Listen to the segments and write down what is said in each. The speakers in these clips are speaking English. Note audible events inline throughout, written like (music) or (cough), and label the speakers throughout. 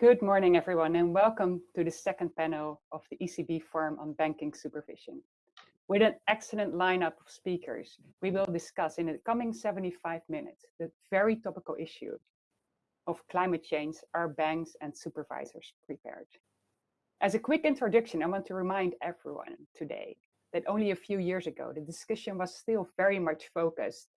Speaker 1: Good morning, everyone, and welcome to the second panel of the ECB Forum on Banking Supervision. With an excellent lineup of speakers, we will discuss in the coming 75 minutes the very topical issue of climate change are banks and supervisors prepared? As a quick introduction, I want to remind everyone today that only a few years ago, the discussion was still very much focused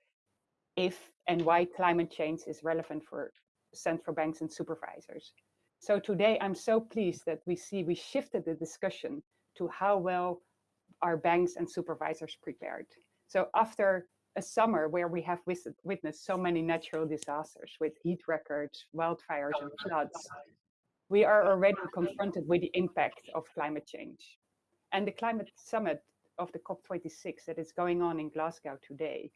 Speaker 1: if and why climate change is relevant for central banks and supervisors. So today, I'm so pleased that we see we shifted the discussion to how well are banks and supervisors prepared. So after a summer where we have witnessed so many natural disasters with heat records, wildfires and floods, we are already confronted with the impact of climate change. And the climate summit of the COP26 that is going on in Glasgow today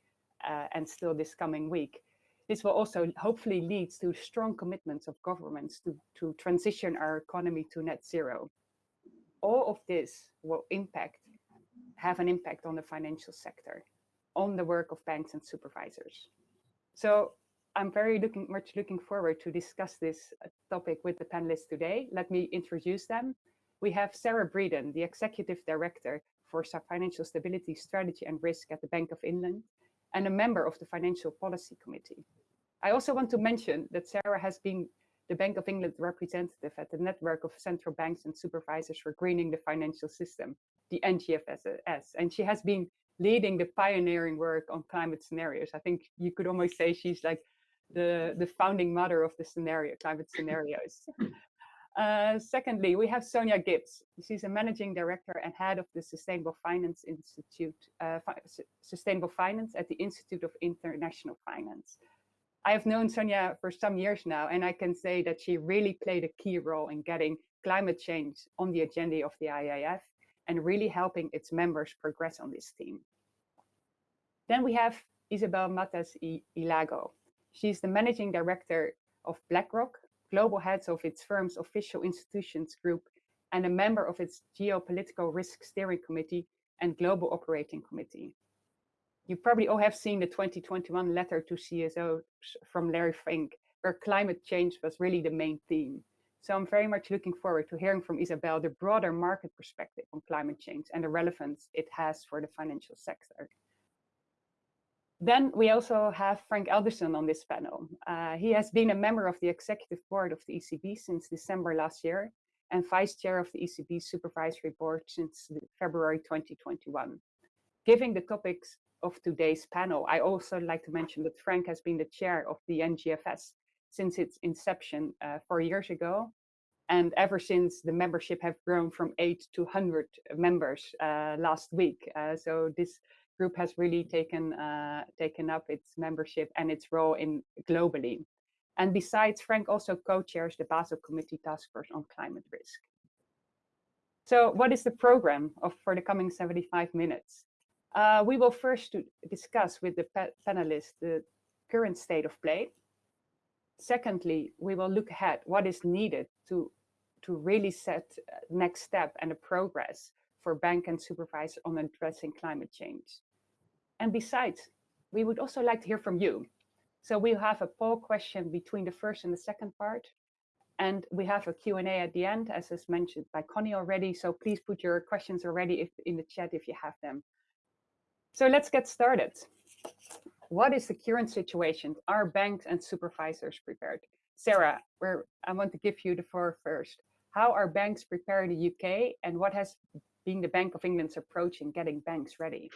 Speaker 1: uh, and still this coming week this will also hopefully lead to strong commitments of governments to, to transition our economy to net zero. All of this will impact, have an impact on the financial sector, on the work of banks and supervisors. So I'm very looking much looking forward to discuss this uh, topic with the panelists today. Let me introduce them. We have Sarah Breeden, the Executive Director for Financial Stability Strategy and Risk at the Bank of England and a member of the Financial Policy Committee. I also want to mention that Sarah has been the Bank of England representative at the network of central banks and supervisors for greening the financial system, the NGFS, and she has been leading the pioneering work on climate scenarios. I think you could almost say she's like the, the founding mother of the scenario, climate scenarios. (laughs) Uh, secondly, we have Sonja Gibbs. She's a managing director and head of the Sustainable Finance Institute, uh, Sustainable Finance at the Institute of International Finance. I have known Sonja for some years now, and I can say that she really played a key role in getting climate change on the agenda of the IIF and really helping its members progress on this theme. Then we have Isabel Matas Ilago. She's the managing director of BlackRock, global heads of its firm's official institutions group, and a member of its geopolitical risk steering committee and global operating committee you probably all have seen the 2021 letter to CEOs from Larry Fink, where climate change was really the main theme. So I'm very much looking forward to hearing from Isabelle the broader market perspective on climate change and the relevance it has for the financial sector. Then we also have Frank Elderson on this panel. Uh, he has been a member of the executive board of the ECB since December last year and vice chair of the ECB supervisory board since February 2021. Giving the topics of today's panel. I also like to mention that Frank has been the chair of the NGFS since its inception uh, four years ago. And ever since the membership have grown from eight to 100 members uh, last week. Uh, so this group has really taken, uh, taken up its membership and its role in globally. And besides, Frank also co-chairs the Basel Committee Task Force on Climate Risk. So what is the program of for the coming 75 minutes? Uh, we will first discuss with the panelists the current state of play. Secondly, we will look ahead what is needed to, to really set next step and a progress for bank and supervisor on addressing climate change. And besides, we would also like to hear from you. So we'll have a poll question between the first and the second part. And we have a Q&A at the end, as is mentioned by Connie already. So please put your questions already if, in the chat if you have them. So let's get started. What is the current situation? Are banks and supervisors prepared? Sarah, I want to give you the floor first. How are banks prepared in the UK and what has been the Bank of England's approach in getting banks ready?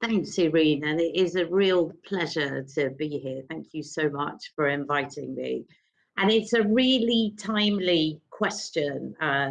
Speaker 2: Thanks, Irene, and it is a real pleasure to be here. Thank you so much for inviting me. And it's a really timely question uh,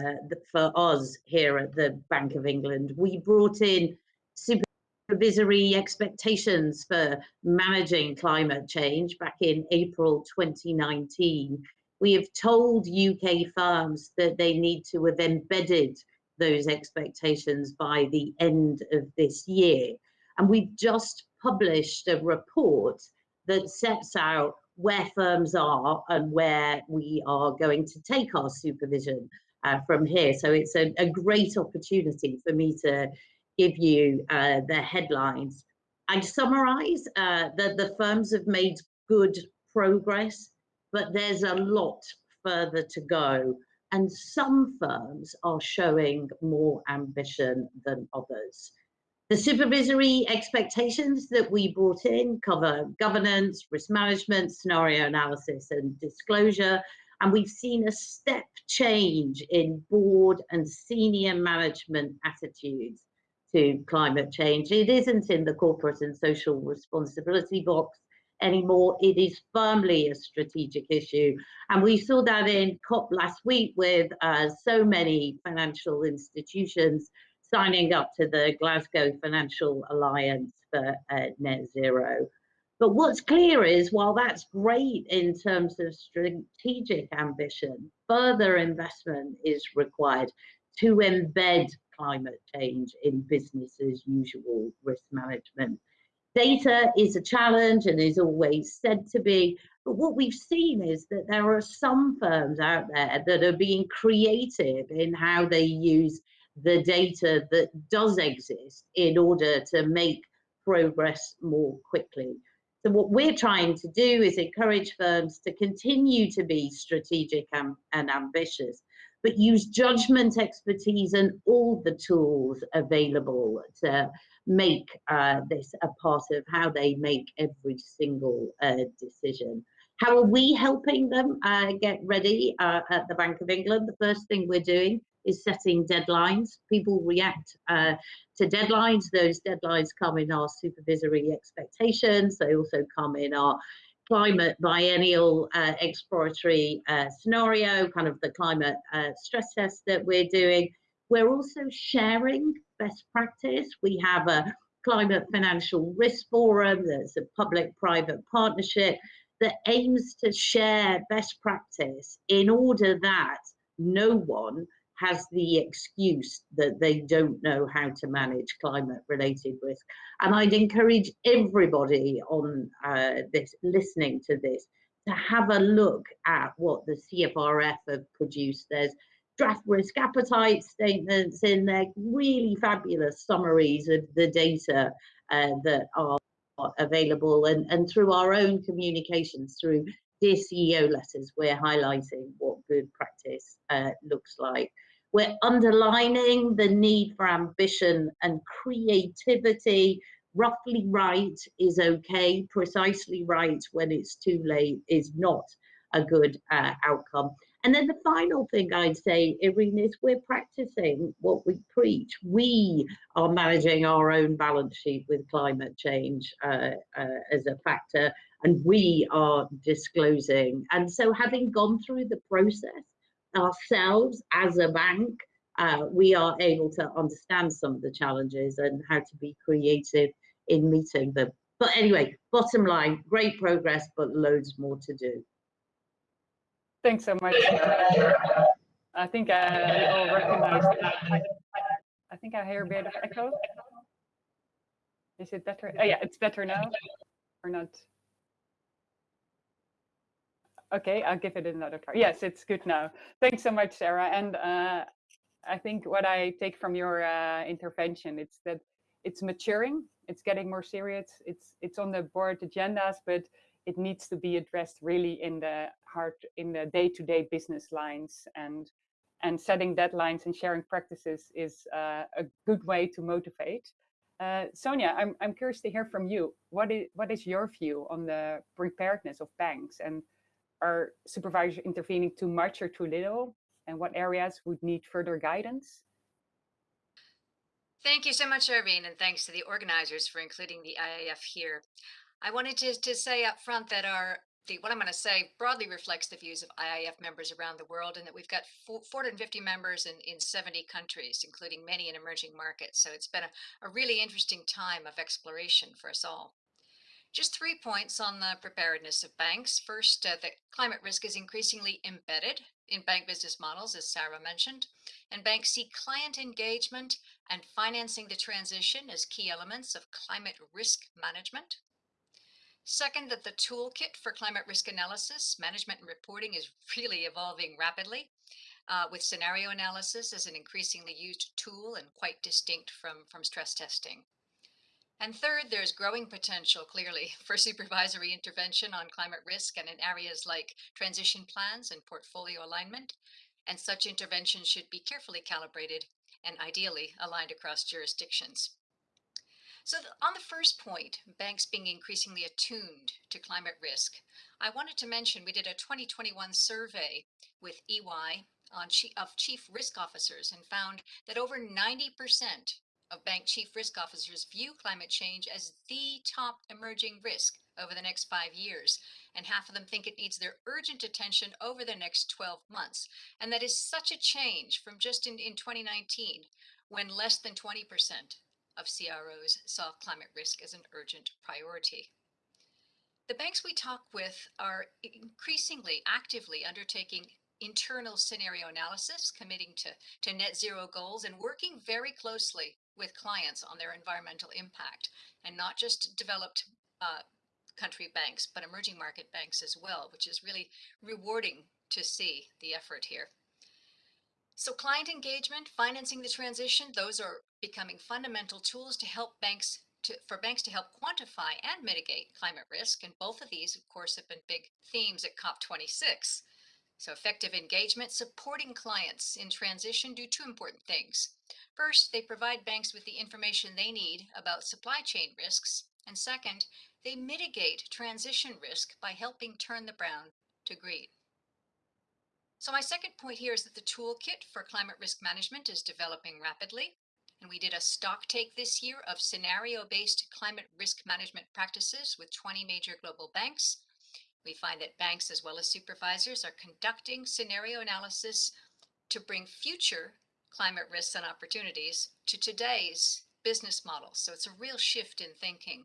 Speaker 2: for us here at the Bank of England. We brought in supervisory expectations for managing climate change back in April 2019, we have told UK firms that they need to have embedded those expectations by the end of this year. And we've just published a report that sets out where firms are and where we are going to take our supervision uh, from here. So it's a, a great opportunity for me to give you uh, the headlines. I'd summarize uh, that the firms have made good progress, but there's a lot further to go, and some firms are showing more ambition than others. The supervisory expectations that we brought in cover governance, risk management, scenario analysis, and disclosure. And we've seen a step change in board and senior management attitudes to climate change. It isn't in the corporate and social responsibility box anymore. It is firmly a strategic issue. And we saw that in COP last week with uh, so many financial institutions signing up to the Glasgow Financial Alliance for uh, net zero. But what's clear is while that's great in terms of strategic ambition, further investment is required to embed climate change in business as usual risk management. Data is a challenge and is always said to be, but what we've seen is that there are some firms out there that are being creative in how they use the data that does exist in order to make progress more quickly. So what we're trying to do is encourage firms to continue to be strategic and, and ambitious, but use judgment, expertise, and all the tools available to make uh, this a part of how they make every single uh, decision. How are we helping them uh, get ready uh, at the Bank of England? The first thing we're doing is setting deadlines. People react uh, to deadlines. Those deadlines come in our supervisory expectations. They also come in our climate biennial uh, exploratory uh, scenario, kind of the climate uh, stress test that we're doing. We're also sharing best practice. We have a climate financial risk forum that's a public-private partnership that aims to share best practice in order that no one has the excuse that they don't know how to manage climate related risk. And I'd encourage everybody on uh, this, listening to this, to have a look at what the CFRF have produced. There's draft risk appetite statements in there, really fabulous summaries of the data uh, that are available and, and through our own communications through Dear CEO letters, we're highlighting what good practice uh, looks like. We're underlining the need for ambition and creativity. Roughly right is okay, precisely right when it's too late is not a good uh, outcome. And then the final thing I'd say, Irene, is we're practicing what we preach. We are managing our own balance sheet with climate change uh, uh, as a factor, and we are disclosing. And so having gone through the process, ourselves as a bank, uh, we are able to understand some of the challenges and how to be creative in meeting them. But anyway, bottom line, great progress, but loads more to do.
Speaker 1: Thanks so much. I think I all recognize that. I think I hear a bit of echo. Is it better? Oh, yeah, it's better now or not? Okay, I'll give it another try. Yes, it's good now. Thanks so much, Sarah. And uh, I think what I take from your uh, intervention, it's that it's maturing, it's getting more serious, it's it's on the board agendas, but it needs to be addressed really in the heart, in the day-to-day -day business lines and and setting deadlines and sharing practices is uh, a good way to motivate. Uh, Sonja, I'm, I'm curious to hear from you. What is, what is your view on the preparedness of banks and are supervisors intervening too much or too little? And what areas would need further guidance?
Speaker 3: Thank you so much, Irene, and thanks to the organizers for including the IIF here. I wanted to, to say up front that our the, what I'm going to say broadly reflects the views of IIF members around the world and that we've got 450 members in, in 70 countries, including many in emerging markets. So it's been a, a really interesting time of exploration for us all. Just three points on the preparedness of banks. First, uh, that climate risk is increasingly embedded in bank business models, as Sarah mentioned, and banks see client engagement and financing the transition as key elements of climate risk management. Second, that the toolkit for climate risk analysis, management and reporting is (laughs) really evolving rapidly, uh, with scenario analysis as an increasingly used tool and quite distinct from, from stress testing. And third, there's growing potential, clearly, (laughs) for supervisory intervention on climate risk and in areas like transition plans and portfolio alignment. And such intervention should be carefully calibrated and ideally aligned across jurisdictions. So on the first point, banks being increasingly attuned to climate risk, I wanted to mention we did a 2021 survey with EY on chief, of chief risk officers and found that over 90% of bank chief risk officers view climate change as the top emerging risk over the next five years. And half of them think it needs their urgent attention over the next 12 months. And that is such a change from just in, in 2019, when less than 20% of CROs saw climate risk as an urgent priority. The banks we talk with are increasingly actively undertaking internal scenario analysis, committing to, to net zero goals, and working very closely with clients on their environmental impact, and not just developed uh, country banks, but emerging market banks as well, which is really rewarding to see the effort here. So client engagement, financing the transition, those are becoming fundamental tools to help banks to, for banks to help quantify and mitigate climate risk. And both of these, of course, have been big themes at COP26. So effective engagement, supporting clients in transition do two important things. First, they provide banks with the information they need about supply chain risks. And second, they mitigate transition risk by helping turn the brown to green. So my second point here is that the toolkit for climate risk management is developing rapidly. And we did a stock take this year of scenario-based climate risk management practices with 20 major global banks we find that banks as well as supervisors are conducting scenario analysis to bring future climate risks and opportunities to today's business models. So it's a real shift in thinking.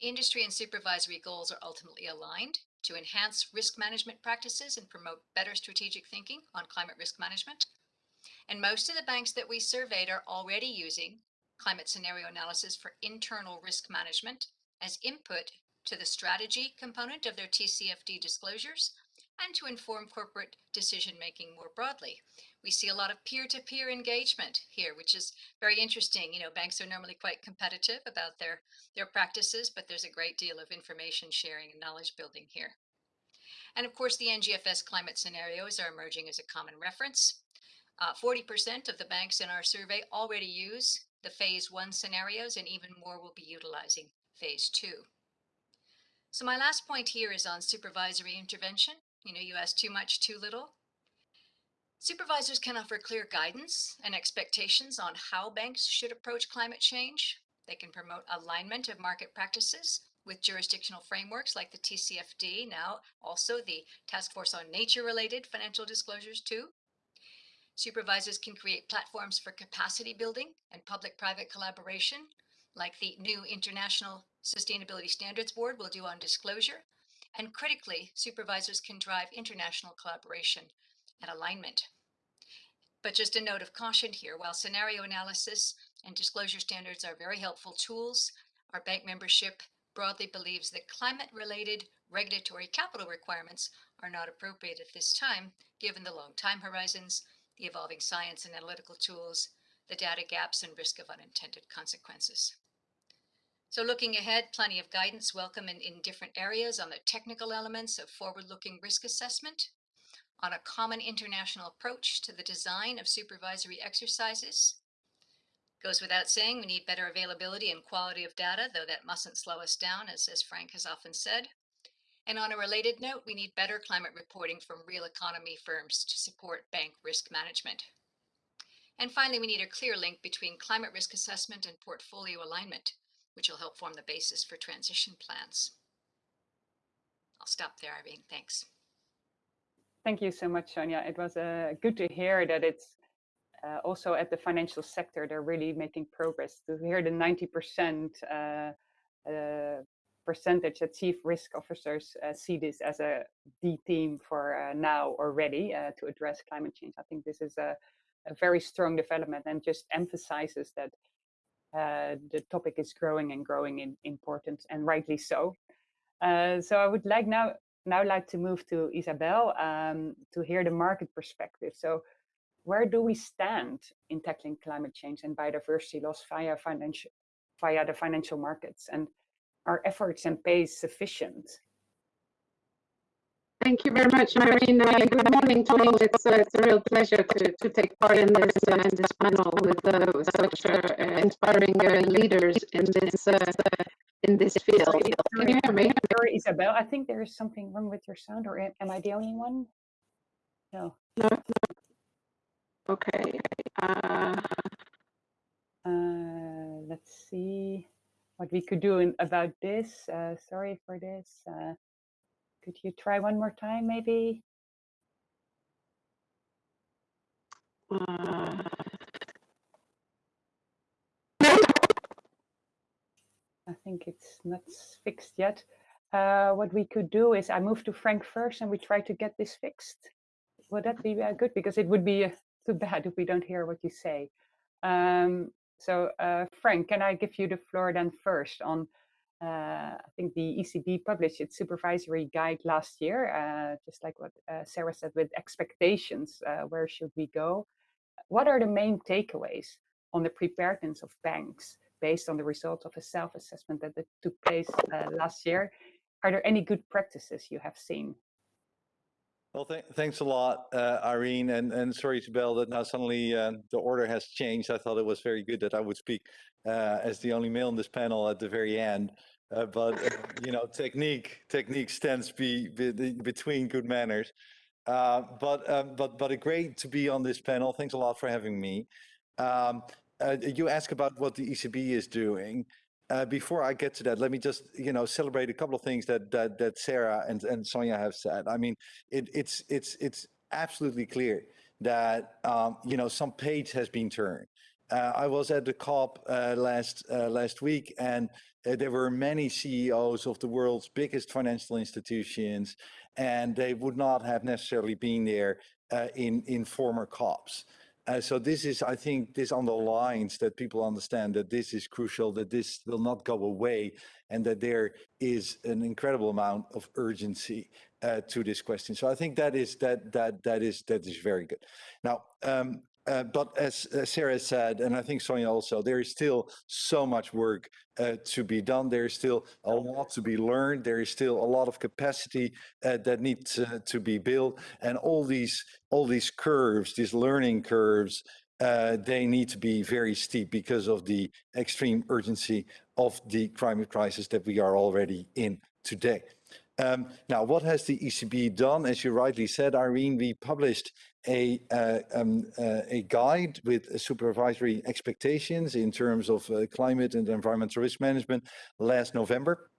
Speaker 3: Industry and supervisory goals are ultimately aligned to enhance risk management practices and promote better strategic thinking on climate risk management. And most of the banks that we surveyed are already using climate scenario analysis for internal risk management as input to the strategy component of their TCFD disclosures and to inform corporate decision making more broadly. We see a lot of peer-to-peer -peer engagement here, which is very interesting. You know, banks are normally quite competitive about their, their practices, but there's a great deal of information sharing and knowledge building here. And of course, the NGFS climate scenarios are emerging as a common reference. 40% uh, of the banks in our survey already use the phase one scenarios and even more will be utilizing phase two. So my last point here is on supervisory intervention. You know, you ask too much, too little. Supervisors can offer clear guidance and expectations on how banks should approach climate change. They can promote alignment of market practices with jurisdictional frameworks like the TCFD, now also the Task Force on Nature-related Financial Disclosures too. Supervisors can create platforms for capacity building and public-private collaboration, like the new International Sustainability Standards Board will do on disclosure. And critically, supervisors can drive international collaboration and alignment. But just a note of caution here, while scenario analysis and disclosure standards are very helpful tools, our bank membership broadly believes that climate-related regulatory capital requirements are not appropriate at this time, given the long time horizons, the evolving science and analytical tools, the data gaps and risk of unintended consequences. So looking ahead, plenty of guidance welcome in, in different areas on the technical elements of forward-looking risk assessment, on a common international approach to the design of supervisory exercises. Goes without saying, we need better availability and quality of data, though that mustn't slow us down, as, as Frank has often said. And on a related note, we need better climate reporting from real economy firms to support bank risk management. And finally, we need a clear link between climate risk assessment and portfolio alignment which will help form the basis for transition plans. I'll stop there, Irene. Thanks.
Speaker 1: Thank you so much, Sonja. It was uh, good to hear that it's uh, also at the financial sector, they're really making progress. To hear the 90% uh, uh, percentage that chief risk officers uh, see this as a D theme for uh, now already to address climate change. I think this is a, a very strong development and just emphasizes that uh, the topic is growing and growing in importance, and rightly so. Uh, so I would like now now like to move to Isabelle um, to hear the market perspective. So where do we stand in tackling climate change and biodiversity loss via financial via the financial markets and are efforts and pace sufficient?
Speaker 4: Thank you very much, Irene. Uh, good morning to all. It's, uh, it's a real pleasure to, to take part in this, uh, in this panel with uh, such uh, inspiring uh, leaders in this in this field. Can you hear me?
Speaker 1: Sorry, Isabelle. I think there is something wrong with your sound, or am am I the only one? No.
Speaker 4: No, no. Okay. Uh,
Speaker 1: Uh, let's see what we could do in, about this. Uh, sorry for this. Could you try one more time, maybe?
Speaker 4: uh,
Speaker 1: I think it's not fixed yet. Uh, what we could do is I move to Frank first and we try to get this fixed. Would that be uh, good? Because it would be uh, too bad if we don't hear what you say. Um, so, uh, Frank, can I give you the floor then first on? Uh, I think the ECB published its supervisory guide last year, uh, just like what uh, Sarah said with expectations. Where should we go? What are the main takeaways on the preparedness of banks based on the results of a self-assessment that, took place last year? Are there any good practices you have seen?
Speaker 5: Well, th thanks a lot, uh, Irene, and, and sorry, Isabelle, that now suddenly uh, the order has changed. I thought it was very good that I would speak uh, as the only male in this panel at the very end. Uh, but, uh, you know, technique, technique stands be, be, between good manners. Uh, but, um, but, but great to be on this panel. Thanks a lot for having me. Um, you ask about what the ECB is doing. Uh, before I get to that, let me just you know celebrate a couple of things that that, that Sarah and, and Sonja have said. I mean, it, it's it's it's absolutely clear that um, you know some page has been turned. Uh, I was at the COP uh, last uh, last week, and uh, there were many CEOs of the world's biggest financial institutions, and they would not have necessarily been there uh, in in former COPs. Uh, so this is, I think, this underlines that people understand that this is crucial, that this will not go away, and that there is an incredible amount of urgency uh, to this question. So I think that is that that that is that is very good. Now, um, uh, but as, Sarah said, and I think Sonja also, there is still so much work uh, to be done. There is still a lot to be learned. There is still a lot of capacity uh, that needs to be built, and all these all these curves, these learning curves, uh, they need to be very steep because of the extreme urgency of the climate crisis that we are already in today. Um, now, what has the ECB done? As you rightly said, Irene, we published a, uh, um, uh, a guide with supervisory expectations in terms of uh, climate and environmental risk management last November.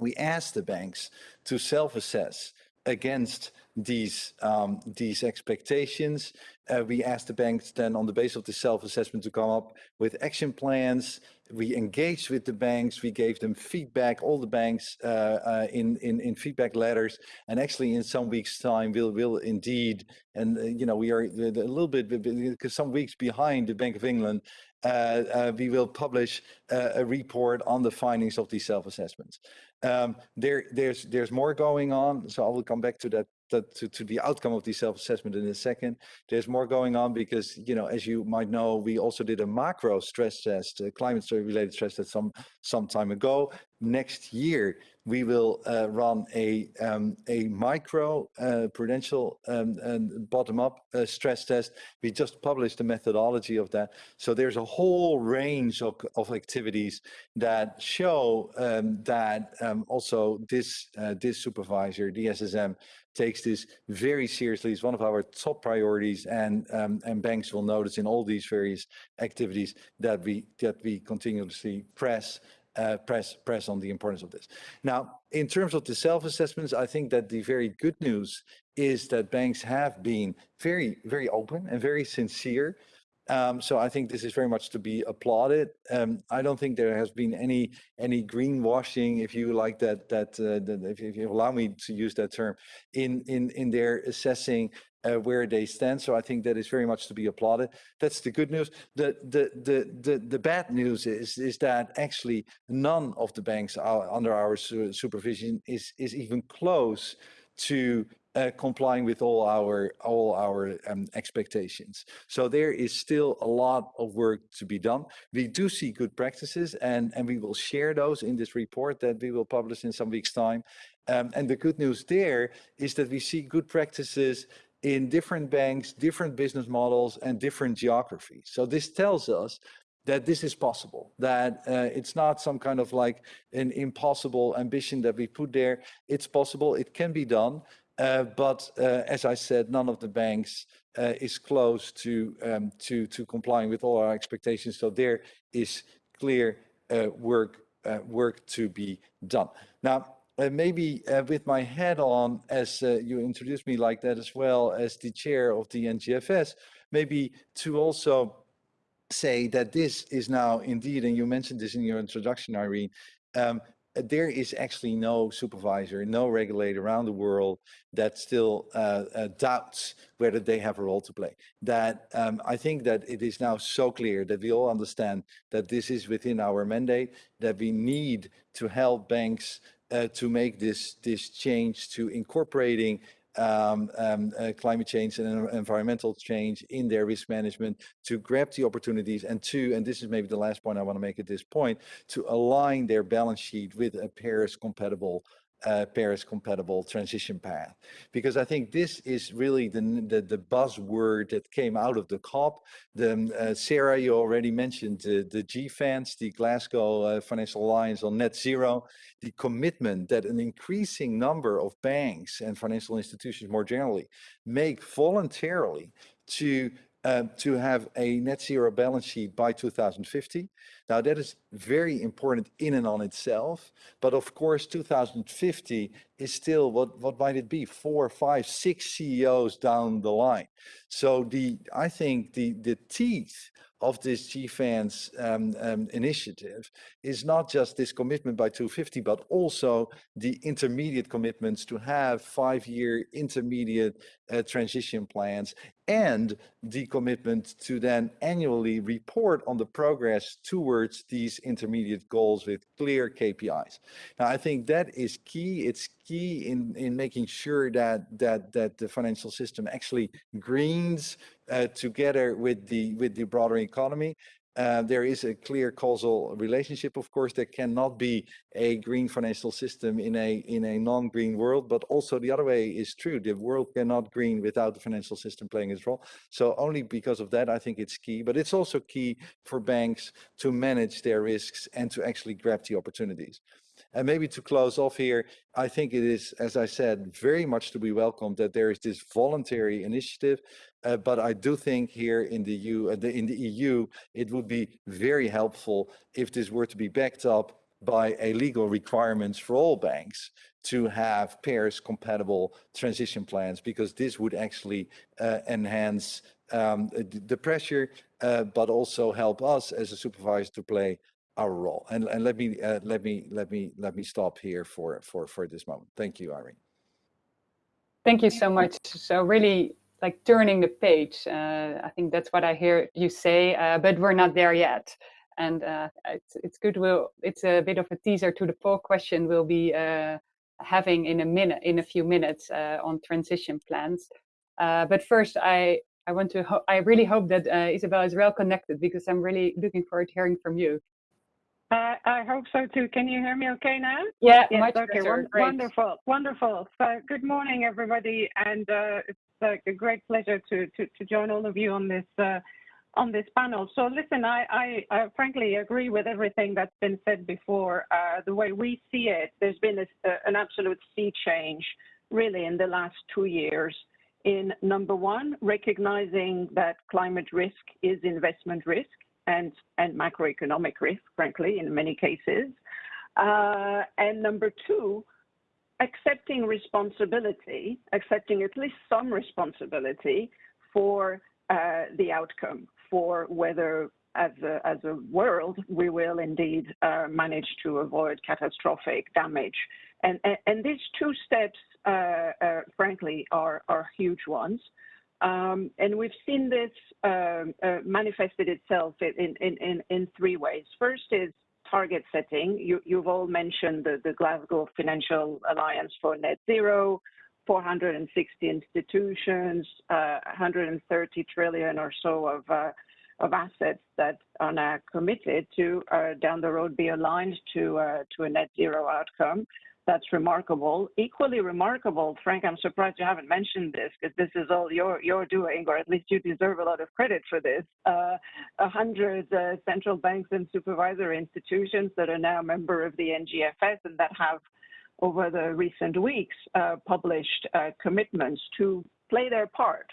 Speaker 5: We asked the banks to self-assess against these um, these expectations. Uh, we asked the banks then on the basis of the self-assessment to come up with action plans we engaged with the banks, we gave them feedback, all the banks uh, uh, in, in, in feedback letters, and actually in some weeks time we'll, will indeed, and uh, you know, we are a little bit, because some weeks behind the Bank of England, uh, uh, we will publish a report on the findings of these self-assessments. Um, there, there's, there's more going on, so I will come back to that to, to the outcome of the self-assessment in a second. There's more going on because, you know, as you might know, we also did a macro stress test, a climate related stress test some, some time ago. Next year, we will uh, run a, um, a micro uh, prudential um, and bottom-up uh, stress test. We just published the methodology of that. So there's a whole range of, of activities that show um, that um, also this, uh, this supervisor, the SSM, takes this very seriously. It's one of our top priorities, and um, and banks will notice in all these various activities that we that we continuously press. Uh, press press on the importance of this. Now, in terms of the self-assessments, I think that the very good news is that banks have been very very open and very sincere um, so I think this is very much to be applauded. Um, I don't think there has been any any greenwashing, if you like that that, uh, that if, if, you allow me to use that term, in in in their assessing uh, where they stand. So I think that is very much to be applauded. That's the good news. The the the the, the bad news is is that actually none of the banks under our su supervision is is even close to uh, complying with all our all our um, expectations. So there is still a lot of work to be done. We do see good practices, and and we will share those in this report that we will publish in some weeks' time. Um, and the good news there is that we see good practices in different banks, different business models, and different geographies. So this tells us that this is possible, that uh, it's not some kind of like an impossible ambition that we put there. It's possible, it can be done. Uh, but uh, as I said, none of the banks uh, is close to, um, to, to complying with all our expectations. So there is clear work, work to be done. Now, uh, maybe uh, with my head on, as uh, you introduced me like that as well as the chair of the NGFS, maybe to also say that this is now indeed, and you mentioned this in your introduction, Irene, um, there is actually no supervisor, no regulator around the world that still uh, uh, doubts whether they have a role to play. That um, I think that it is now so clear that we all understand that this is within our mandate, that we need to help banks uh, to make this, this change to incorporating um, um, uh, climate change and environmental change in their risk management to grab the opportunities and to, and this is maybe the last point I want to make at this point, to align their balance sheet with a Paris compatible uh, Paris compatible transition path. Because I think this is really the, the, the buzzword that came out of the COP. The, um, uh, Sarah, you already mentioned the, the GFANZ, the Glasgow uh, Financial Alliance on Net Zero, the commitment that an increasing number of banks and financial institutions more generally make voluntarily to um, to have a net zero balance sheet by 2050. Now that is very important in and on itself, but of course 2050 is still, what, what might it be, four, five, six CEOs down the line. So the, I think the, the teeth of this GFANZ um, um, initiative is not just this commitment by 250, but also the intermediate commitments to have five-year intermediate uh, transition plans and the commitment to then annually report on the progress towards these intermediate goals with clear KPIs. Now, I think that is key. It's key in, in making sure that, that, that the financial system actually greens uh, together with the, with the broader economy. Uh, there is a clear causal relationship, of course, there cannot be a green financial system in a in a non-green world, but also the other way is true. The world cannot green without the financial system playing its role. So only because of that, I think it's key, but it's also key for banks to manage their risks and to actually grab the opportunities. And maybe to close off here, I think it is, as I said, very much to be welcomed that there is this voluntary initiative. Uh, but I do think here in the, EU, uh, in the EU, it would be very helpful if this were to be backed up by a legal requirements for all banks to have Paris compatible transition plans because this would actually uh, enhance um, the pressure, uh, but also help us as a supervisor to play our role. And, and let me uh, let me let me let me stop here for for for this moment. Thank you, Irene.
Speaker 1: Thank you so much. So really like turning the page. Uh, I think that's what I hear you say, uh, but we're not there yet. And uh, it's, it's good. We'll, it's a bit of a teaser to the poll question we'll be uh, having in a minute, in a few minutes uh, on transition plans. but first, I I want to. I really hope that Isabelle is well connected because I'm really looking forward to hearing from you.
Speaker 6: Uh, I hope so too. Can you hear me okay now?
Speaker 1: Yeah,
Speaker 6: yes,
Speaker 1: much
Speaker 6: okay. Wonderful, wonderful. So good morning, everybody, and uh, it's uh, a great pleasure to, join all of you on this uh, on this panel. So listen, I, frankly agree with everything that's been said before. Uh, the way we see it, there's been an absolute sea change really in the last two years in number one, recognizing that climate risk is investment risk and, and macroeconomic risk, frankly, in many cases. Uh, and number two, accepting responsibility, accepting at least some responsibility for uh, the outcome, for whether as a, as a world we will indeed uh, manage to avoid catastrophic damage. And, and, and these two steps, uh, uh frankly, are, are huge ones. Um, and we've seen this um, uh, manifested itself in, in, in, in, three ways. First is target setting. You, have all mentioned the, Glasgow Financial Alliance for Net Zero. 460 institutions, uh, 130 trillion or so of uh, of assets that are now committed to uh, down the road be aligned to a net zero outcome. That's remarkable. Equally remarkable, Frank. I'm surprised you haven't mentioned this because this is all you're you're doing, or at least you deserve a lot of credit for this. Uh, a hundred uh, central banks and supervisory institutions that are now a member of the NGFS and that have over the recent weeks uh, published uh, commitments to play their part.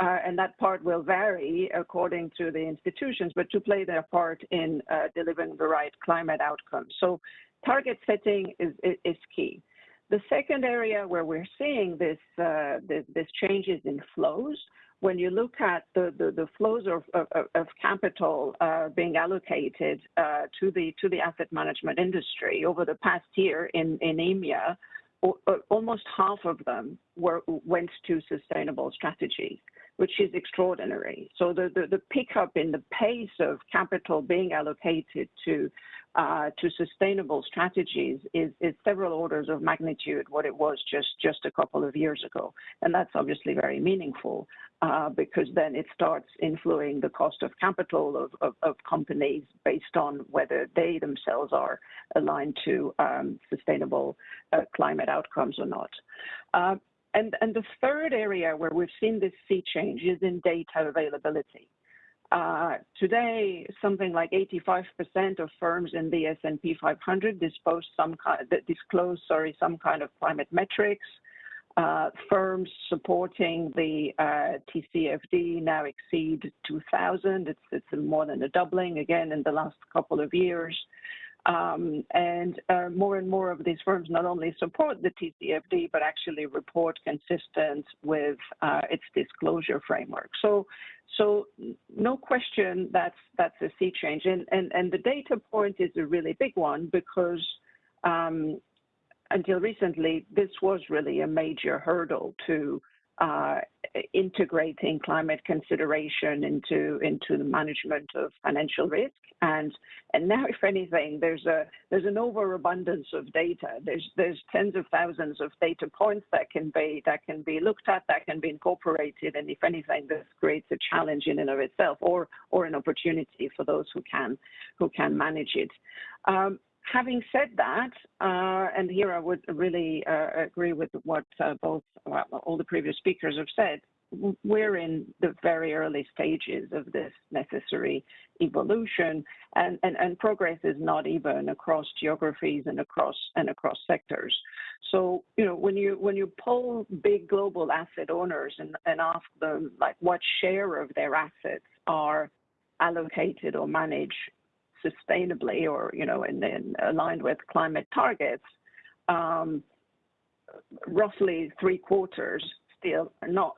Speaker 6: Uh, and that part will vary according to the institutions, but to play their part in uh, delivering the right climate outcomes. So target setting is, is, key. The second area where we're seeing this, uh, this, this changes in flows when you look at the, the, the flows of, of, of capital uh, being allocated uh, to the to the asset management industry over the past year in, in EMEA, almost half of them were went to sustainable strategies, which is extraordinary. So the, pickup in the pace of capital being allocated to uh, to sustainable strategies is, several orders of magnitude what it was just a couple of years ago, and that's obviously very meaningful uh, because then it starts influencing the cost of capital of, companies based on whether they themselves are aligned to um, sustainable uh, climate outcomes or not. And, and the third area where we've seen this sea change is in data availability. Uh, today, something like 85% of firms in the S&P 500 disclose some kind, disclose, sorry, some kind of climate metrics. Uh, firms supporting the uh, TCFD now exceed 2,000. It's, it's more than a doubling again in the last couple of years. Um, and uh, more and more of these firms not only support the TCFD, but actually report consistent with uh, its disclosure framework. So, so no question that's that's a sea change. And, and, and the data point is a really big one because um, until recently, this was really a major hurdle to Uh, integrating climate consideration into into the management of financial risk. And and now, if anything, there's a there's an overabundance of data. There's there's tens of thousands of data points that can be that can be looked at, that can be incorporated. And if anything, this creates a challenge in and of itself, or or an opportunity for those who can who can manage it. Um, Having said that, uh, and here I would really uh, agree with what uh, both well, all the previous speakers have said, we're in the very early stages of this necessary evolution, and, progress is not even across geographies and across and across sectors. So you know when you when you pull big global asset owners and, and ask them like what share of their assets are allocated or managed sustainably or you know in aligned with climate targets um, roughly three quarters still are not.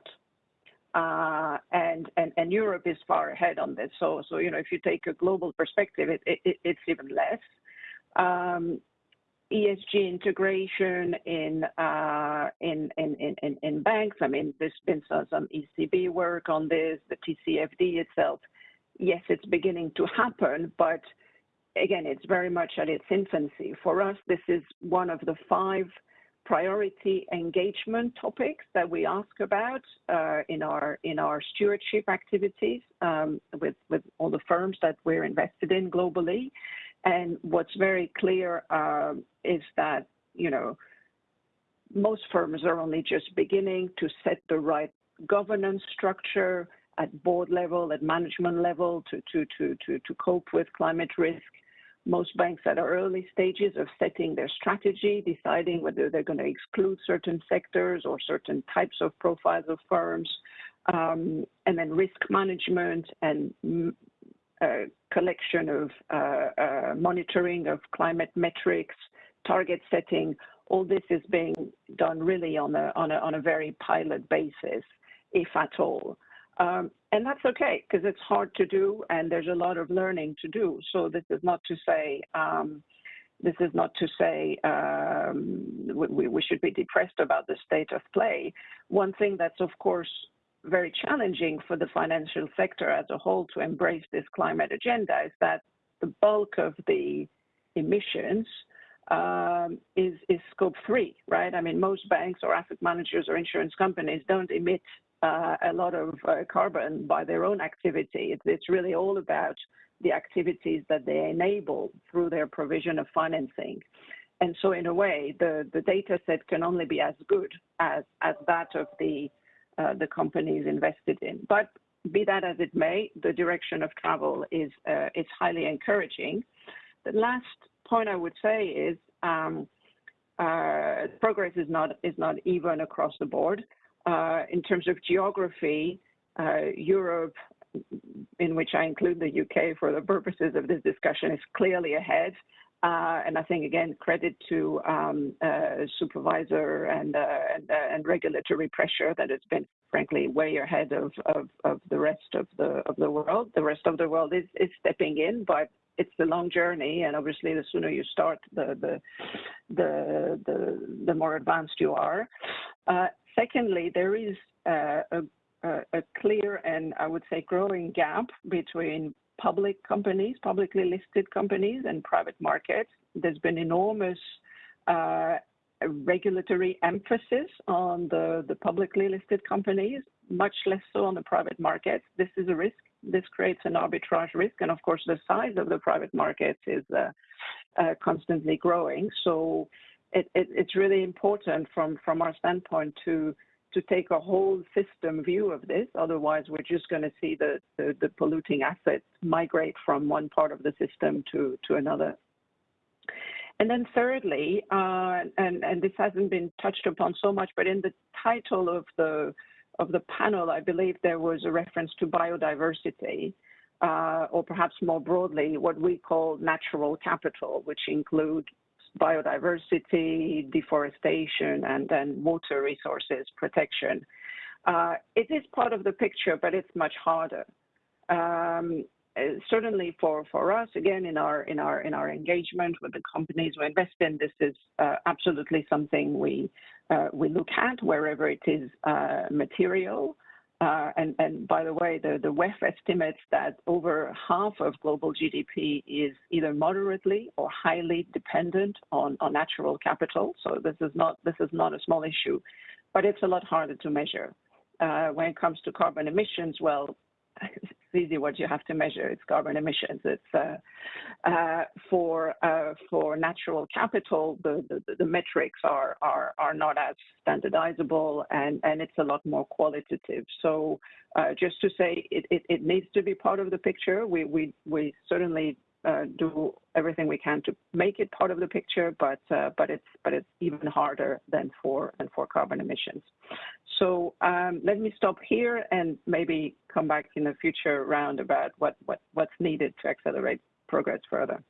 Speaker 6: Uh, and, and and Europe is far ahead on this. So so you know if you take a global perspective it, it it's even less. Um, ESG integration in, uh, in, banks. I mean, there's been some ECB work on this, the TCFD itself yes, it's beginning to happen, but again, it's very much at its infancy. For us, this is one of the five priority engagement topics that we ask about uh, in our in our stewardship activities um, with with all the firms that we're invested in globally. And what's very clear um, is that you know most firms are only just beginning to set the right governance structure at board level, at management level to, cope with climate risk. Most banks at early stages of setting their strategy, deciding whether they're going to exclude certain sectors or certain types of profiles of firms, um, and then risk management and mm, uh, collection of uh, uh, monitoring of climate metrics, target setting. All this is being done really on a very pilot basis, if at all. Um, and that's okay because it's hard to do and there's a lot of learning to do. So this is not to say um, this is not to say um, we, we, should be depressed about the state of play. One thing that's of course very challenging for the financial sector as a whole to embrace this climate agenda is that the bulk of the emissions um, is is scope three, right? I mean, most banks or asset managers or insurance companies don't emit uh, a lot of uh, carbon by their own activity. It's, it's really all about the activities that they enable through their provision of financing. And so in a way, the, the data set can only be as good as, as that of the, uh, the companies invested in. But be that as it may, the direction of travel is, uh, is highly encouraging. The last point I would say is um, uh, progress is not, is not even across the board. Uh, in terms of geography, uh, Europe, in which I include the UK for the purposes of this discussion, is clearly ahead. Uh, and I think again, credit to um, uh, supervisor and, uh, and, regulatory pressure that has been, frankly, way ahead of, the rest of the world. The rest of the world is stepping in, but it's a long journey, and obviously, the sooner you start, the more advanced you are. Secondly, there is a, clear and I would say growing gap between public companies, publicly listed companies, and private markets. There's been enormous uh, regulatory emphasis on the, the publicly listed companies, much less so on the private markets. This is a risk. This creates an arbitrage risk. And of course, the size of the private markets is uh, uh, constantly growing. So it, it, it's really important from, from our standpoint to to take a whole system view of this. Otherwise, we're just going to see the, the, the, polluting assets migrate from one part of the system to, to another. And then thirdly, uh, and, and this hasn't been touched upon so much, but in the title of the, of the panel, I believe there was a reference to biodiversity. Uh, or perhaps more broadly, what we call natural capital, which include biodiversity, deforestation, and then water resources protection. Uh, it is part of the picture, but it's much harder. Um, uh, certainly for, for us, again, in our in our in our engagement with the companies we invest in, this is uh, absolutely something we uh, we look at wherever it is material. Uh, and, by the way, the, WEF estimates that over half of global GDP is either moderately or highly dependent on, natural capital. So this is not this is not a small issue, but it's a lot harder to measure. Uh, when it comes to carbon emissions, well, easy what you have to measure. It's carbon emissions. It's uh, uh, for uh, for natural capital. The, the, the metrics are are are not as standardizable, and and it's a lot more qualitative. So uh, just to say, it, it, it needs to be part of the picture. We we we certainly do everything we can to make it part of the picture, but uh, but it's but it's even harder than for carbon emissions. So um, let me stop here and maybe come back in the future round about what what what's needed to accelerate progress further.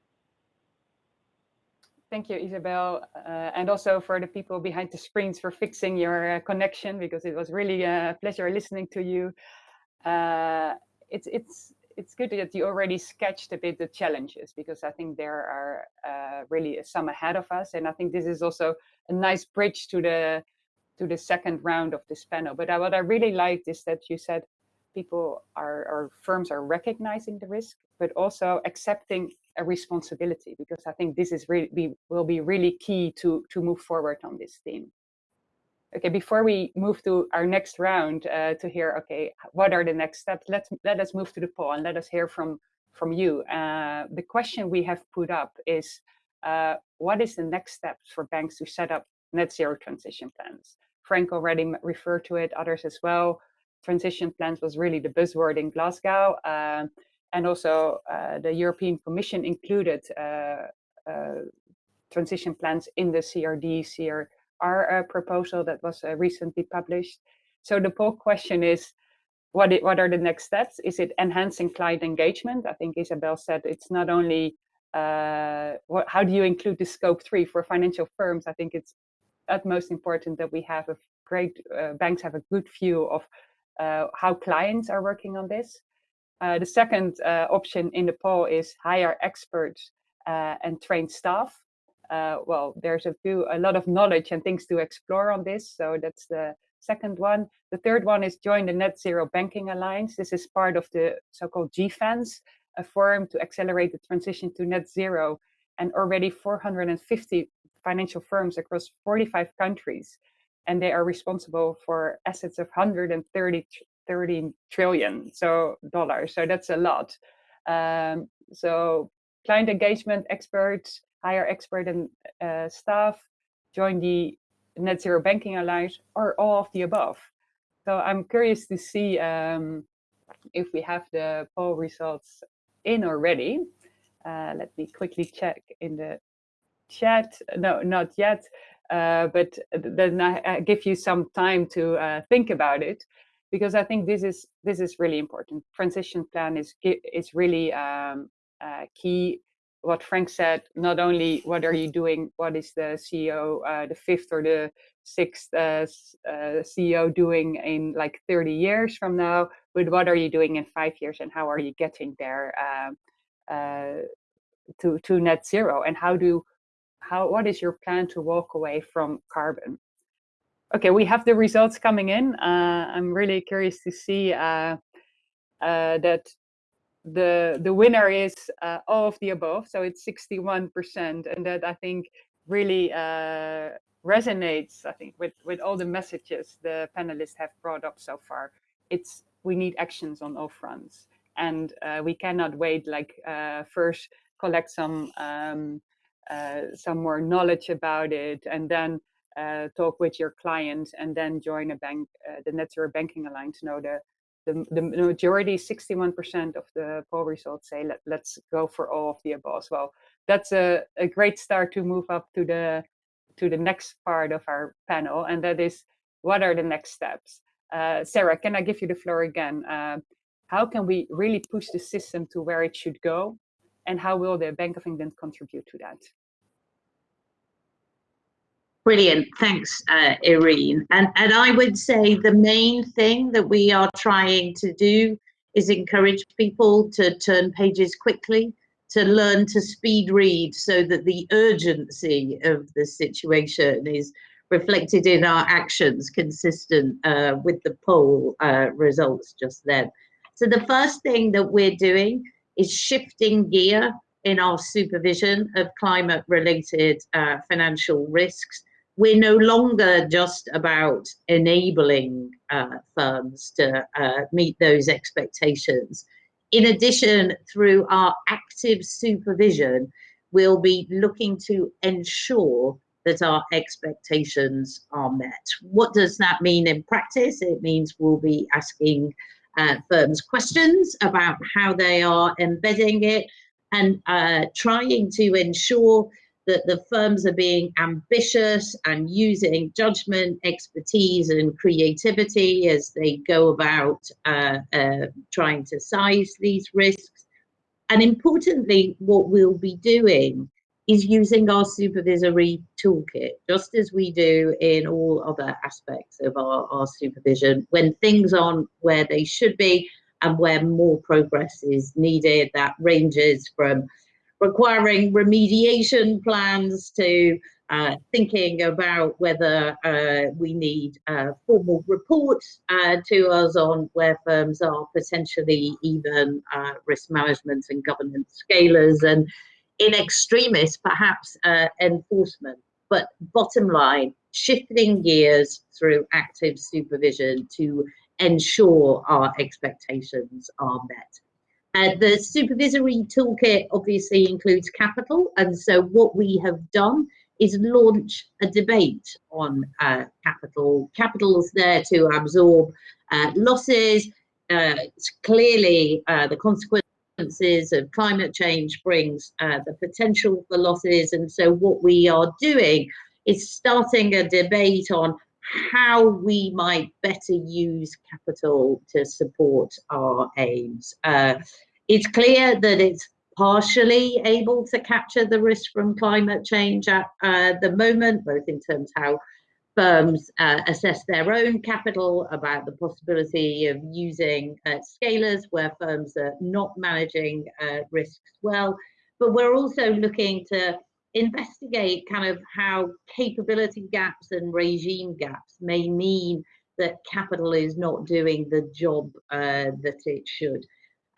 Speaker 1: Thank you, Isabelle, uh, and also for the people behind the screens for fixing your uh, connection because it was really a pleasure listening to you. Uh, it's it's good that you already sketched a bit the challenges because I think there are uh, really some ahead of us, and I think this is also a nice bridge to the to the second round of this panel. But I, what I really liked is that you said people are or firms are recognizing the risk, but also accepting a responsibility because I think this is really will be really key to to move forward on this theme. Okay, before we move to our next round uh, to hear, okay, what are the next steps? Let's let us move to the poll and let us hear from from you. Uh, the question we have put up is, uh, what is the next steps for banks to set up net zero transition plans? Frank already referred to it, others as well. Transition plans was really the buzzword in Glasgow. Um, and also uh, the European Commission included uh, uh, transition plans in the CRD, CR, our uh, proposal that was uh, recently published. So the poll question is, what, it, what are the next steps? Is it enhancing client engagement? I think Isabelle said it's not only uh, what, how do you include the scope three for financial firms? I think it's utmost important that we have a great uh, banks have a good view of uh, how clients are working on this. Uh, the second option in the poll is hire experts and train staff uh, well, there's a few, a lot of knowledge and things to explore on this. So that's the second one. The third one is join the Net Zero Banking Alliance. This is part of the so-called GFANZ, a forum to accelerate the transition to net zero. and already 450 financial firms across 45 countries. And they are responsible for assets of 130 30 trillion so dollars. So that's a lot. Um, so client engagement experts, hire expert and uh, staff, join the Net Zero Banking Alliance, or all of the above. So I'm curious to see um, if we have the poll results in already. Uh, let me quickly check in the chat. No, not yet. Uh, but then I, give you some time to uh, think about it, because I think this is this is really important. Transition plan is is really um, uh, key. What Frank said, not only what are you doing, what is the CEO, uh, the fifth or the sixth uh, CEO doing in like 30 years from now, but what are you doing in five years and how are you getting there um, to to net zero? And how do how what is your plan to walk away from carbon? Okay we have the results coming in. Uh, i'm really curious to see uh, uh, that the the winner is uh, all of the above so it's 61 percent and that i think really uh, resonates i think with with all the messages the panelists have brought up so far it's we need actions on all fronts and uh, we cannot wait like first collect some um, uh, some more knowledge about it, and then uh, talk with your client, and then join a bank, uh, the Net Zero Banking Alliance. Know the the, the majority, 61% of the poll results say let, let's go for all of the above. As well, that's a, a great start to move up to the to the next part of our panel, and that is what are the next steps? Uh, Sarah, can I give you the floor again? Uh, how can we really push the system to where it should go and how will the Bank of England contribute to that?
Speaker 2: Brilliant, thanks, uh, Irene. And, and I would say the main thing that we are trying to do is encourage people to turn pages quickly, to learn to speed read so that the urgency of the situation is reflected in our actions consistent uh, with the poll uh, results just then. So the first thing that we're doing is shifting gear in our supervision of climate related uh, financial risks. We're no longer just about enabling uh, firms to uh, meet those expectations. In addition, through our active supervision, we'll be looking to ensure that our expectations are met. What does that mean in practice? It means we'll be asking uh, firms questions about how they are embedding it and uh, trying to ensure that the firms are being ambitious and using judgment, expertise, and creativity as they go about uh, uh, trying to size these risks. And importantly, what we'll be doing is using our supervisory toolkit, just as we do in all other aspects of our, our supervision. When things aren't where they should be and where more progress is needed, that ranges from requiring remediation plans to uh, thinking about whether uh, we need uh, formal reports uh, to us on where firms are potentially even uh, risk management and governance scalars and in extremis, perhaps enforcement. But bottom line, shifting gears through active supervision to ensure our expectations are met. Uh, the supervisory toolkit obviously includes capital, and so what we have done is launch a debate on uh, capital. Capital is there to absorb uh, losses. Uh, clearly, uh, the consequences of climate change brings uh, the potential for losses. And so what we are doing is starting a debate on how we might better use capital to support our aims. Uh, it's clear that it's partially able to capture the risk from climate change at uh, the moment, both in terms how firms uh, assess their own capital about the possibility of using uh, scalars where firms are not managing uh, risks well. But we're also looking to investigate kind of how capability gaps and regime gaps may mean that capital is not doing the job uh, that it should.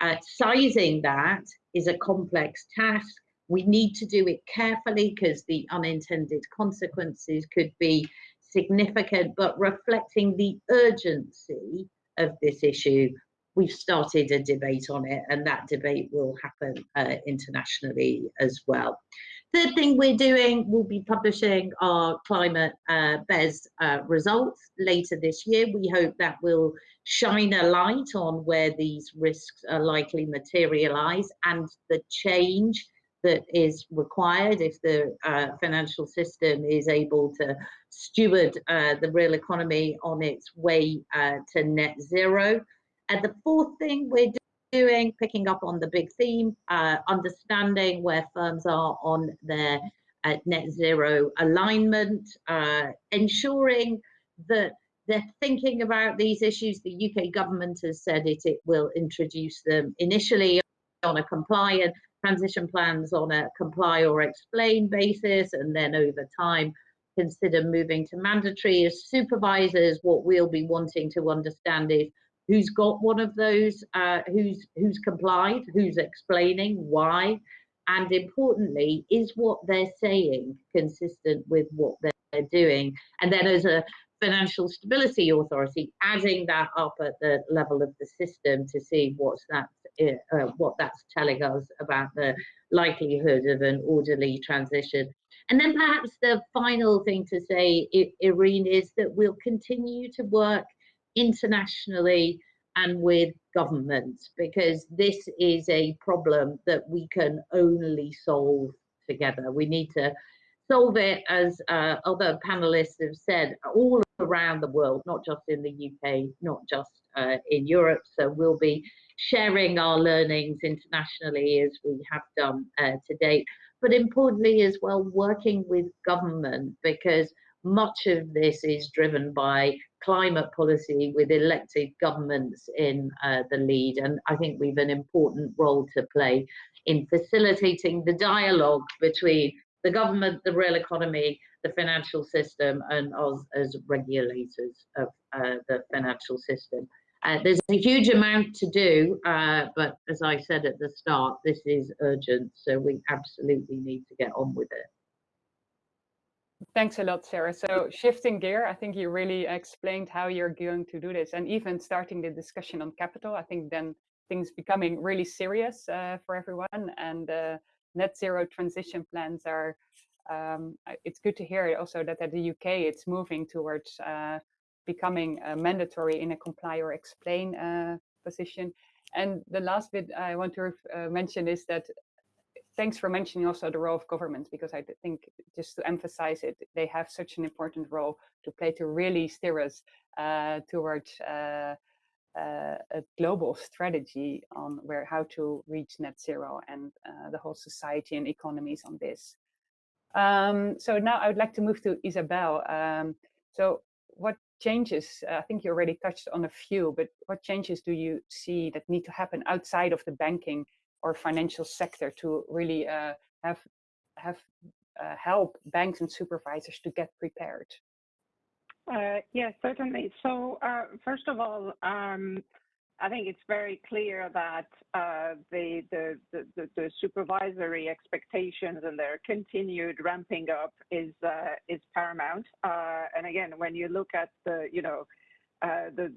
Speaker 2: Uh, sizing that is a complex task We need to do it carefully because the unintended consequences could be significant, but reflecting the urgency of this issue, we've started a debate on it, and that debate will happen uh, internationally as well. Third thing we're doing, we'll be publishing our climate uh, BES uh, results later this year. We hope that will shine a light on where these risks are likely to materialize and the change that is required if the uh, financial system is able to steward uh, the real economy on its way uh, to net zero. And the fourth thing we're doing, picking up on the big theme, uh, understanding where firms are on their uh, net zero alignment, uh, ensuring that they're thinking about these issues. The UK government has said it, it will introduce them initially on a compliant transition plans on a comply or explain basis, and then over time consider moving to mandatory as supervisors. What we'll be wanting to understand is who's got one of those, uh, who's who's complied, who's explaining why, and importantly, is what they're saying consistent with what they're doing? And then as a financial stability authority, adding that up at the level of the system to see what's that, uh, what that's telling us about the likelihood of an orderly transition. And then perhaps the final thing to say, Irene, is that we'll continue to work internationally and with governments because this is a problem that we can only solve together. We need to solve it, as uh, other panelists have said, all around the world, not just in the UK, not just uh, in Europe. So we'll be sharing our learnings internationally as we have done uh, to date, but importantly as well, working with government because much of this is driven by climate policy with elected governments in uh, the lead. And I think we've an important role to play in facilitating the dialogue between the government, the real economy, the financial system, and us as regulators of uh, the financial system. Uh, there's a huge amount to do, uh, but as I said at the start, this is urgent, so we absolutely need to get on with it.
Speaker 1: Thanks a lot, Sarah. So shifting gear, I think you really explained how you're going to do this and even starting the discussion on capital, I think then things becoming really serious uh, for everyone and uh, net zero transition plans are, um, it's good to hear also that at the UK it's moving towards uh, becoming uh, mandatory in a comply or explain uh, position. And the last bit I want to uh, mention is that thanks for mentioning also the role of governments because I think just to emphasize it, they have such an important role to play to really steer us uh, towards uh, uh, a global strategy on where how to reach net zero and uh, the whole society and economies on this. Um, so now I would like to move to Isabelle. Um, so what changes, uh, I think you already touched on a few, but what changes do you see that need to happen outside of the banking or financial sector to really uh, have have uh, help banks and supervisors to get prepared?
Speaker 6: Uh, yes, certainly. So uh, first of all, um, I think it's very clear that uh, the, the, the, the, supervisory expectations and their continued ramping up is uh, is paramount. and again, when you look at the you know the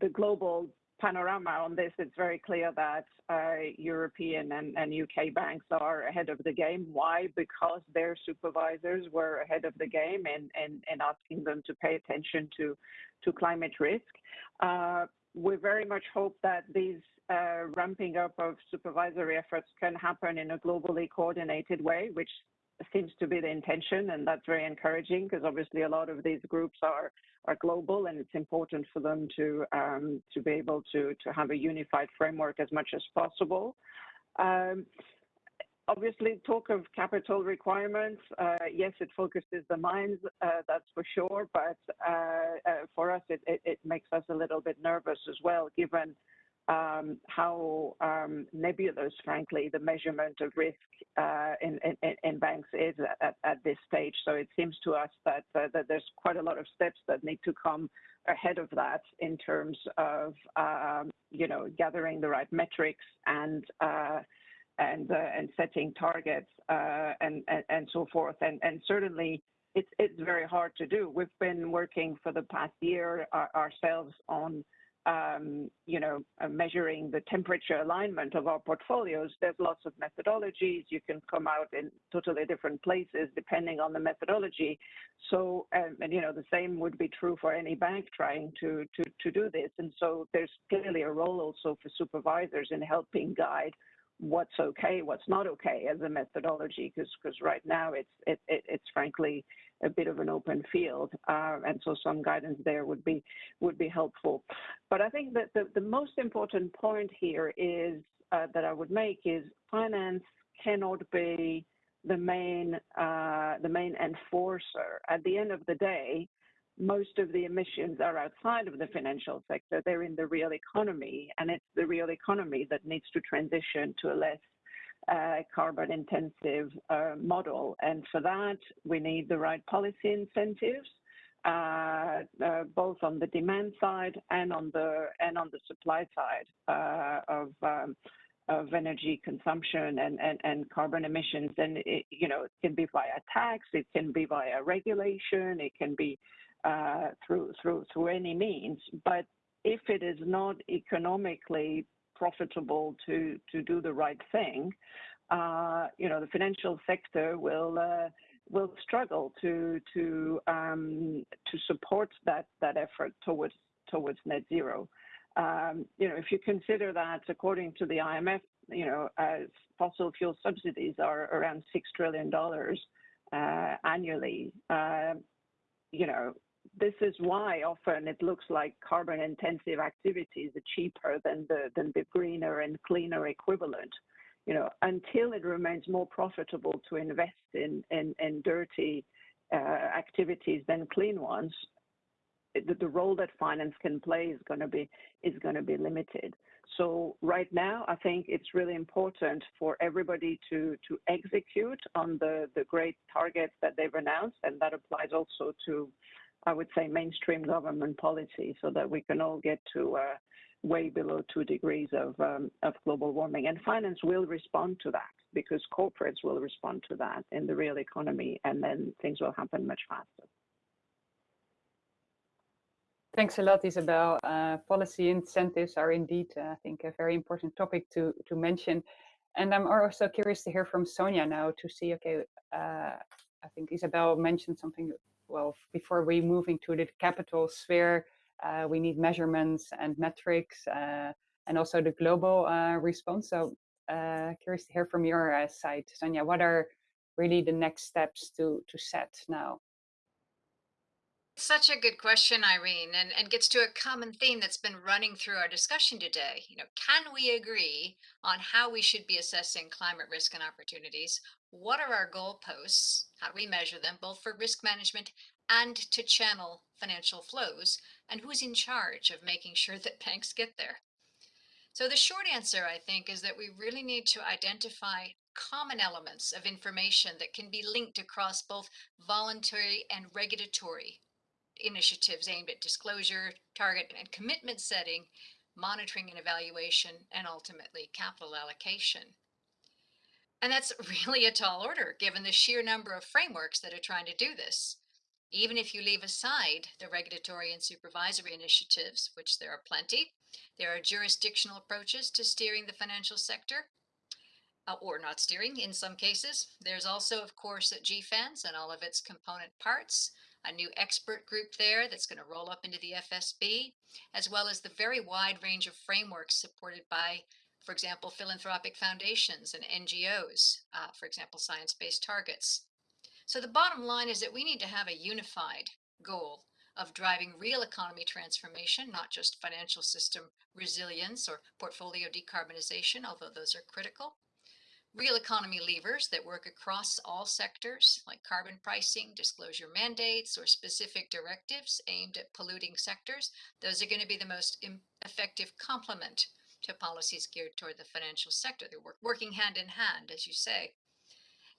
Speaker 6: the global panorama on this, it's very clear that uh, European and, UK banks are ahead of the game. Why? Because their supervisors were ahead of the game and, asking them to pay attention to, to climate risk. Uh, we very much hope that these uh, ramping up of supervisory efforts can happen in a globally coordinated way, which seems to be the intention, and that's very encouraging because obviously a lot of these groups are are global, and it's important for them to um, to be able to to have a unified framework as much as possible. Um, obviously, talk of capital requirements. Uh, yes, it focuses the minds, uh, that's for sure. But uh, for us, it makes us a little bit nervous as well, given um, how um, nebulous, frankly, the measurement of risk uh, in, in, in, banks is at, at, this stage. So it seems to us that, uh, that there's quite a lot of steps that need to come ahead of that in terms of, um, you know, gathering the right metrics and uh, and uh, and setting targets uh, and, and and so forth. And and certainly it's it's very hard to do. We've been working for the past year uh, ourselves on you know, uh, measuring the temperature alignment of our portfolios, there's lots of methodologies. You can come out in totally different places depending on the methodology. So, um, and you know, the same would be true for any bank trying to to to do this. And so, there's clearly a role also for supervisors in helping guide what's okay, what's not okay as a methodology, because right now it's it, it, it's frankly a bit of an open field, uh, and so some guidance there would be would be helpful. But I think that the, the most important point here is uh, that I would make is finance cannot be the main uh, the main enforcer. At the end of the day, most of the emissions are outside of the financial sector. They're in the real economy, and it's the real economy that needs to transition to a less uh, carbon intensive uh, model. And for that, we need the right policy incentives, uh, uh both on the demand side and on the and on the supply side uh, of um, of energy consumption and, and, and carbon emissions. And it, you know, it can be via tax, it can be via regulation, it can be uh, through through through any means. But if it is not economically profitable to to do the right thing, uh, you know, the financial sector will uh, will struggle to to um, to support that that effort towards towards net zero. Um, you know, if you consider that according to the IMF, you know, as fossil fuel subsidies are around six trillion dollars uh, annually. Uh, you know, this is why often it looks like carbon intensive activities are cheaper than the than the greener and cleaner equivalent. You know until it remains more profitable to invest in dirty uh, activities than clean ones the, the role that finance can play is going to be is going to be limited. So right now i think it's really important for everybody to to execute on the the great targets that they've announced and that applies also to I would say, mainstream government policy so that we can all get to uh, way below two degrees of, um, of global warming. And finance will respond to that because corporates will respond to that in the real economy, and then things will happen much faster.
Speaker 1: Thanks a lot, Isabelle. Uh, policy incentives are indeed, uh, I think, a very important topic to, to mention. And I'm also curious to hear from Sonja now to see, okay, uh, I think Isabelle mentioned something well, before we move into the capital sphere, uh, we need measurements and metrics uh, and also the global uh, response. So uh, curious to hear from your uh, side, Sonja, what are really the next steps to, to set now?
Speaker 3: Such a good question, Irene, and, and gets to a common theme that's been running through our discussion today. You know, can we agree on how we should be assessing climate risk and opportunities? What are our goalposts? How do we measure them, both for risk management and to channel financial flows? And who's in charge of making sure (laughs) that banks get there? So the short answer, I think, is that we really need to identify common elements of information that can be linked across both voluntary and regulatory initiatives aimed at disclosure, target and commitment setting, monitoring and evaluation, and ultimately capital allocation. And that's (laughs) really a tall order given the sheer number of frameworks that are trying to do this. Even if you leave aside the regulatory and supervisory initiatives, which there are plenty, there are jurisdictional approaches to steering the financial sector, uh, or not steering in some cases. There's also, of course, GFANZ and all of its component parts, a new expert group there that's going to roll up into the FSB, as well as the very wide range of frameworks supported by, for example, philanthropic foundations and NGOs, uh, for example, science-based targets. So the bottom line is that we need to have a unified goal of driving real economy transformation, not just financial system resilience or portfolio decarbonization, although those are critical real economy levers that work across all sectors, like carbon pricing, disclosure mandates, or specific directives aimed at polluting sectors, those are going to be the most effective complement to policies geared toward the financial sector. They're work working hand in hand, as you say.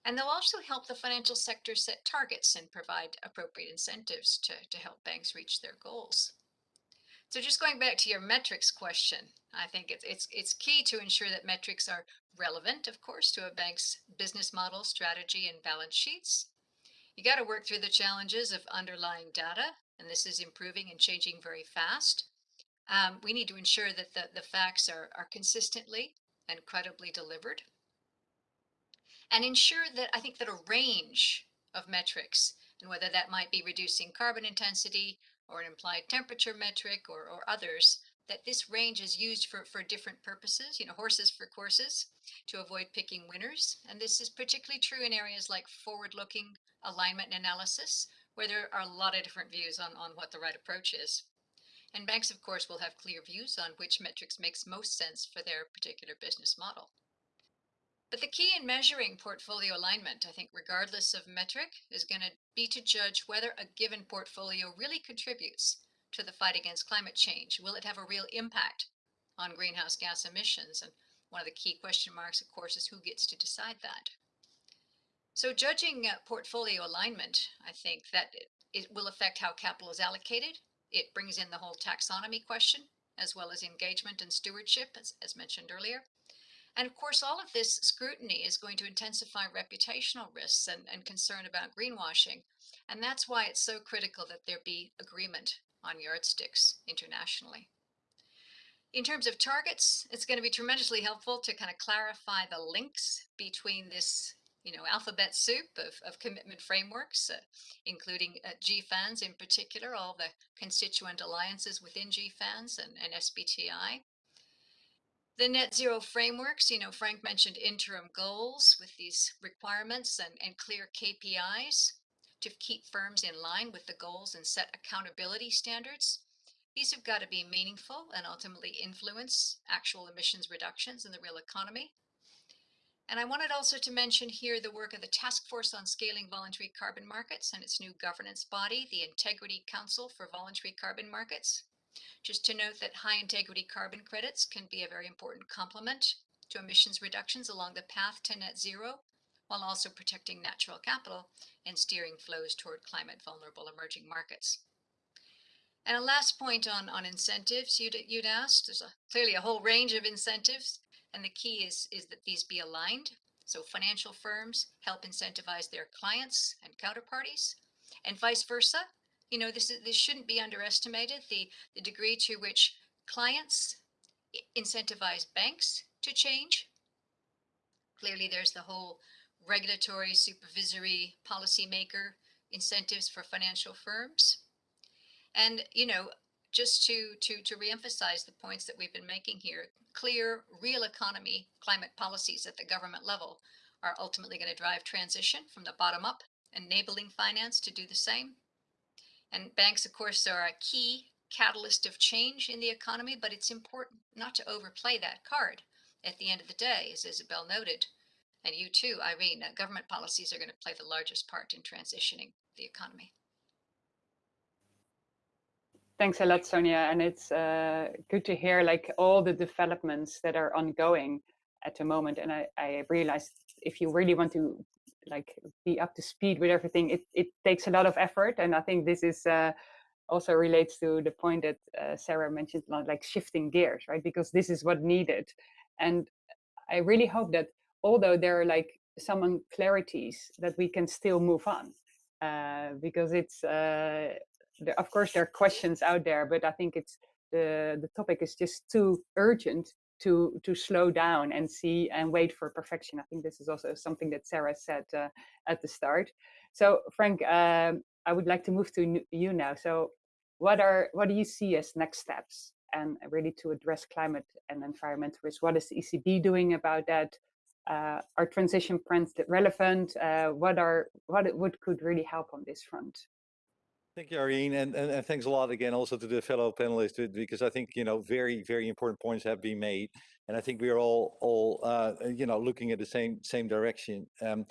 Speaker 3: And they'll also help the financial sector set targets and provide appropriate incentives to, to help banks reach their goals. So just going back to your metrics question, I think it's, it's, it's key to ensure that metrics are relevant, of course, to a bank's business model, strategy, and balance sheets. You got to work through the challenges of underlying data, and this is improving and changing very fast. Um, we need to ensure that the, the facts are, are consistently and credibly delivered. And ensure that I think that a range of metrics, and whether that might be reducing carbon intensity or an implied temperature metric or, or others, that this range is used for, for different purposes, you know, horses for courses, to avoid picking winners. And this is particularly true in areas like forward-looking alignment and analysis, where there are a lot of different views on, on what the right approach is. And banks, of course, will have clear views on which metrics makes most sense for their particular business model. But the key in measuring portfolio alignment, I think, regardless of metric, is going to be to judge whether a given portfolio really contributes to the fight against climate change. Will it have a real impact on greenhouse gas emissions? And one of the key question marks, of course, is who gets to decide that. So judging uh, portfolio alignment, I think that it, it will affect how capital is allocated. It brings in the whole taxonomy question, as well as engagement and stewardship, as, as mentioned earlier. And of course, all of this scrutiny is going to intensify reputational risks and, and concern about greenwashing. And that's why it's so critical that there be agreement on yardsticks internationally. In terms of targets, it's going to be tremendously helpful to kind of clarify the links between this you know, alphabet soup of, of commitment frameworks, uh, including uh, GFANZ in particular, all the constituent alliances within GFANZ and, and SBTI. The net zero frameworks, you know, Frank mentioned interim goals with these requirements and, and clear KPIs to keep firms in line with the goals and set accountability standards. These have got to be meaningful and ultimately influence actual emissions reductions in the real economy. And I wanted also to mention here the work of the Task Force on Scaling Voluntary Carbon Markets and its new governance body, the Integrity Council for Voluntary Carbon Markets. Just to note that high integrity carbon credits can be a very important complement to emissions reductions along the path to net zero, while also protecting natural capital and steering flows toward climate vulnerable emerging markets. And a last point on, on incentives you'd, you'd asked, there's a, clearly a whole range of incentives and the key is, is that these be aligned. So financial firms help incentivize their clients and counterparties and vice versa. You know, this, is, this shouldn't be underestimated, the, the degree to which clients incentivize banks to change. Clearly, there's the whole regulatory, supervisory, policymaker incentives for financial firms. And, you know, just to, to, to reemphasize the points that we've been making here, clear, real economy climate policies at the government level are ultimately going to drive transition from the bottom up, enabling finance to do the same. And banks, of course, are a key catalyst of change in the economy, but it's important not to overplay that card at the end of the day, as Isabelle noted. And you too, Irene, uh, government policies are going to play the largest part in transitioning the economy.
Speaker 1: Thanks a lot, Sonja. And it's uh, good to hear like all the developments that are ongoing at the moment. And I, I realized if you really want to like be up to speed with everything, it, it takes a lot of effort. And I think this is uh, also relates to the point that uh, Sarah mentioned, like shifting gears, right? Because this is what needed. And I really hope that although there are like some unclarities that we can still move on uh, because it's uh, there, of course there are questions out there, but I think it's the the topic is just too urgent to to slow down and see and wait for perfection. I think this is also something that Sarah said uh, at the start. So Frank, um, I would like to move to you now. So what are what do you see as next steps and really to address climate and environmental risk? What is the ECB doing about that? Uh, are transition plans relevant? Uh, what are what what could really help on this front?
Speaker 5: Thank you, Irene, and, and, and, thanks a lot again also to the fellow panelists because I think you know very very important points have been made, and I think we are all all uh, you know looking at the same same direction. Um,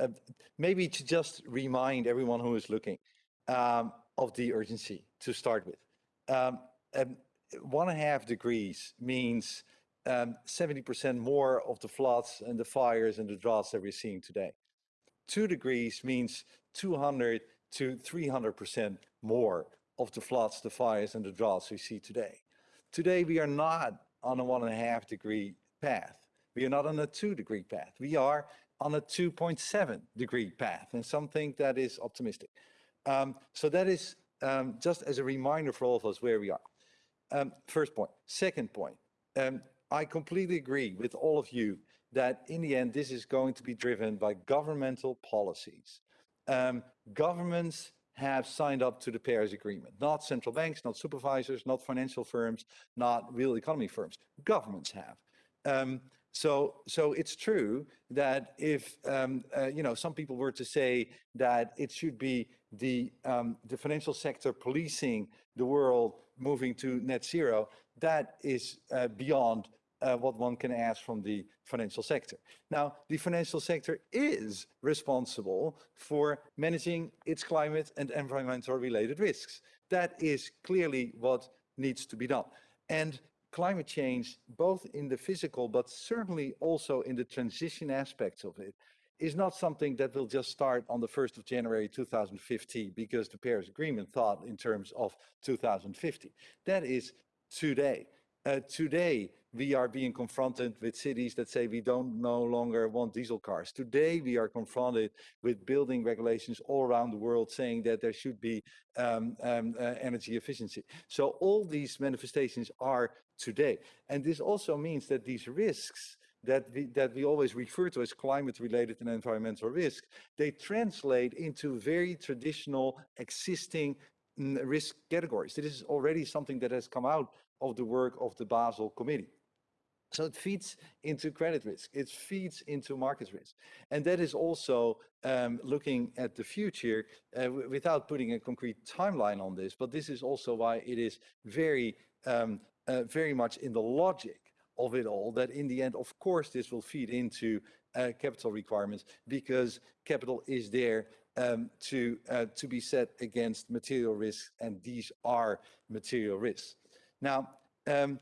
Speaker 5: uh, maybe to just remind everyone who is looking um, of the urgency to start with. Um, um one and a half degrees means 70% um, more of the floods and the fires and the droughts that we're seeing today. Two degrees means 200 to 300% more of the floods, the fires, and the droughts we see today. Today, we are not on a one and a half degree path. We are not on a two degree path. We are on a 2.7 degree path, and something that is optimistic. Um, so that is um, just as a reminder for all of us where we are. Um, first point. Second point. Um, I completely agree with all of you that in the end, this is going to be driven by governmental policies. Um, governments have signed up to the Paris Agreement, not central banks, not supervisors, not financial firms, not real economy firms. Governments have. Um, so, so it's true that if um, uh, you know some people were to say that it should be the um, the financial sector policing the world, moving to net zero, that is uh, beyond uh, what one can ask from the financial sector. Now, the financial sector is responsible for managing its climate and environmental related risks. That is clearly what needs to be done. And climate change, both in the physical, but certainly also in the transition aspects of it, is not something that will just start on the 1st of January 2050 because the Paris Agreement thought in terms of 2050. That is today. Uh, today, we are being confronted with cities that say we don't no longer want diesel cars. Today, we are confronted with building regulations all around the world saying that there should be um, um, uh, energy efficiency. So all these manifestations are today. And this also means that these risks that we, that we always refer to as climate related and environmental risk, they translate into very traditional existing risk categories. This is already something that has come out of the work of the Basel Committee. So it feeds into credit risk, it feeds into market risk. And that is also um, looking at the future uh, without putting a concrete timeline on this, but this is also why it is very, um, uh, very much in the logic of it all that in the end, of course, this will feed into uh, capital requirements because capital is there um, to, uh, to be set against material risks and these are material risks. Now, um,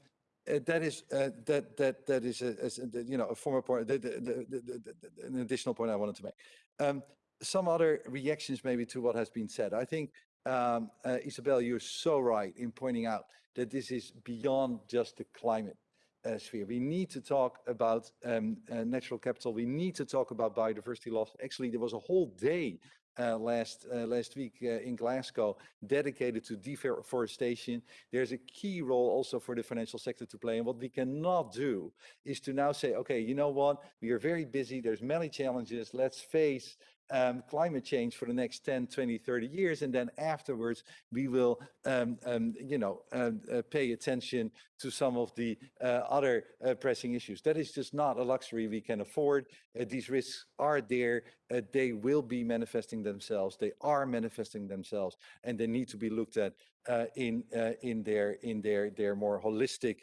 Speaker 5: uh, that is uh, that that that is a, a, you know a former point, the, the, the, an additional point I wanted to make. Um, some other reactions maybe to what has been said. I think um, uh, Isabelle, you're so right in pointing out that this is beyond just the climate uh, sphere. We need to talk about um, uh, natural capital. We need to talk about biodiversity loss. Actually, there was a whole day uh, last uh, last week uh, in Glasgow dedicated to deforestation. There's a key role also for the financial sector to play. And what we cannot do is to now say, okay, you know what? We are very busy. There's many challenges. Let's face um, climate change for the next 10, 20, 30 years. And then afterwards, we will, um, um, you know, um, uh, pay attention to some of the uh, other uh, pressing issues. That is just not a luxury we can afford. Uh, these risks are there. Uh, they will be manifesting themselves. They are manifesting themselves, and they need to be looked at uh, in in their in their their more holistic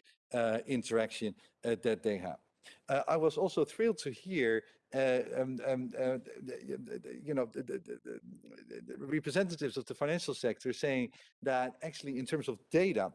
Speaker 5: interaction that they have. Uh, I was also thrilled to hear um, um, uh, you know, the, the, the, representatives of the financial sector saying that actually in terms of data,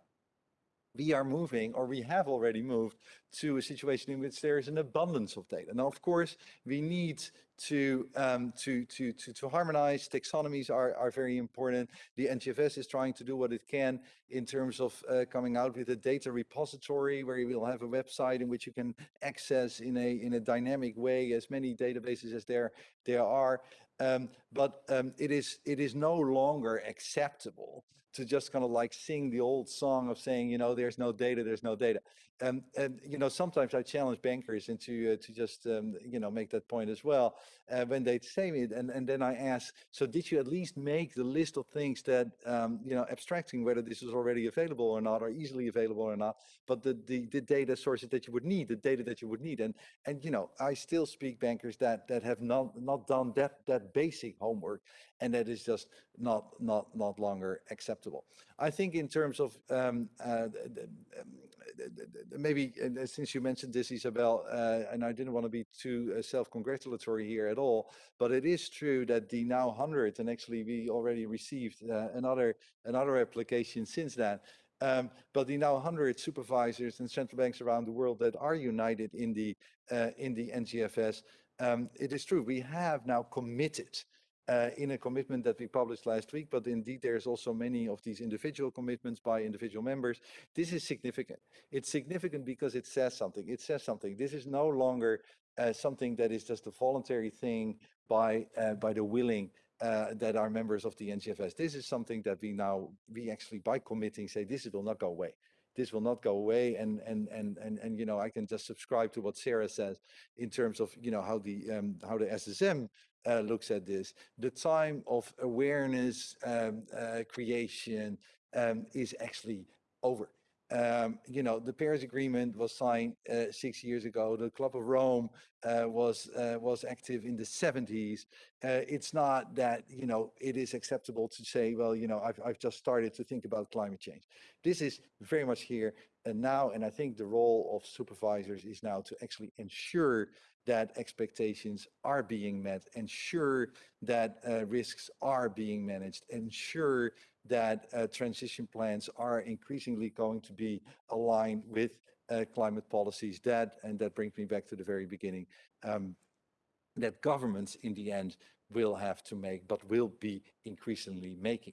Speaker 5: we are moving or we have already moved to a situation in which there is an abundance of data. Now, of course, we need to, um, to, to, to, to, harmonize. Taxonomies are, are very important. The NGFS is trying to do what it can in terms of uh, coming out with a data repository where you will have a website in which you can access in a, in a dynamic way as many databases as there, there are. Um, but um, it is it is no longer acceptable to just kind of like sing the old song of saying, you know, there's no data, there's no data. Um, and, you know, sometimes I challenge bankers into uh, to just, um, you know, make that point as well uh, when they say it. And, and then I ask, so did you at least make the list of things that, um, you know, abstracting whether this is already available or not, or easily available or not, but the, the, the data sources that you would need, the data that you would need. And, and, you know, I still speak bankers that, that have not, not done that, that basic homework and that is just not, not, not longer acceptable. I think in terms of um, uh, maybe uh, since you mentioned this, Isabelle, uh, and I didn't want to be too uh, self-congratulatory here at all, but it is true that the now 100, and actually we already received uh, another another application since that. Um, but the now 100 supervisors and central banks around the world that are united in the uh, in the NGFS, um, it is true we have now committed uh, in a commitment that we published last week, but indeed there's also many of these individual commitments by individual members. This is significant. It's significant because it says something. It says something. This is no longer uh, something that is just a voluntary thing by uh, by the willing uh, that are members of the NGFS. This is something that we now we actually by committing say this will not go away this will not go away and and and and and you know I can just subscribe to what Sarah says in terms of you know how the um, how the SSM uh, looks at this. The time of awareness um, uh, creation um, is actually over. Um, you know, the Paris Agreement was signed uh, six years ago. The Club of Rome uh, was uh, was active in the 70s. Uh, it's not that you know it is acceptable to say, well, you know, I've I've just started to think about climate change. This is very much here and now, and I think the role of supervisors is now to actually ensure that expectations are being met, ensure that uh, risks are being managed, ensure that uh, transition plans are increasingly going to be aligned with uh, climate policies that, and that brings me back to the very beginning, um, that governments in the end will have to make, but will be increasingly making,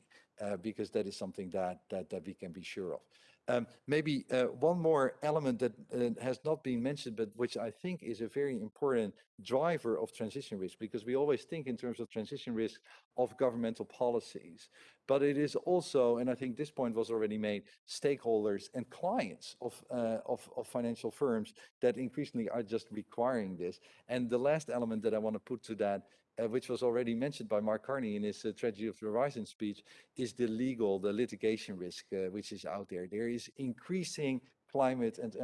Speaker 5: because that is something that, we can be sure of. Um, maybe uh, one more element that uh, has not been mentioned, but which I think is a very important driver of transition risk, because we always think in terms of transition risk of governmental policies, but it is also, and I think this point was already made, stakeholders and clients uh, of financial firms that increasingly are just requiring this. And the last element that I want to put to that uh, which was already mentioned by Mark Carney in his uh, Tragedy of the Horizon speech, is the legal, the litigation risk, uh, which is out there. There is increasing climate and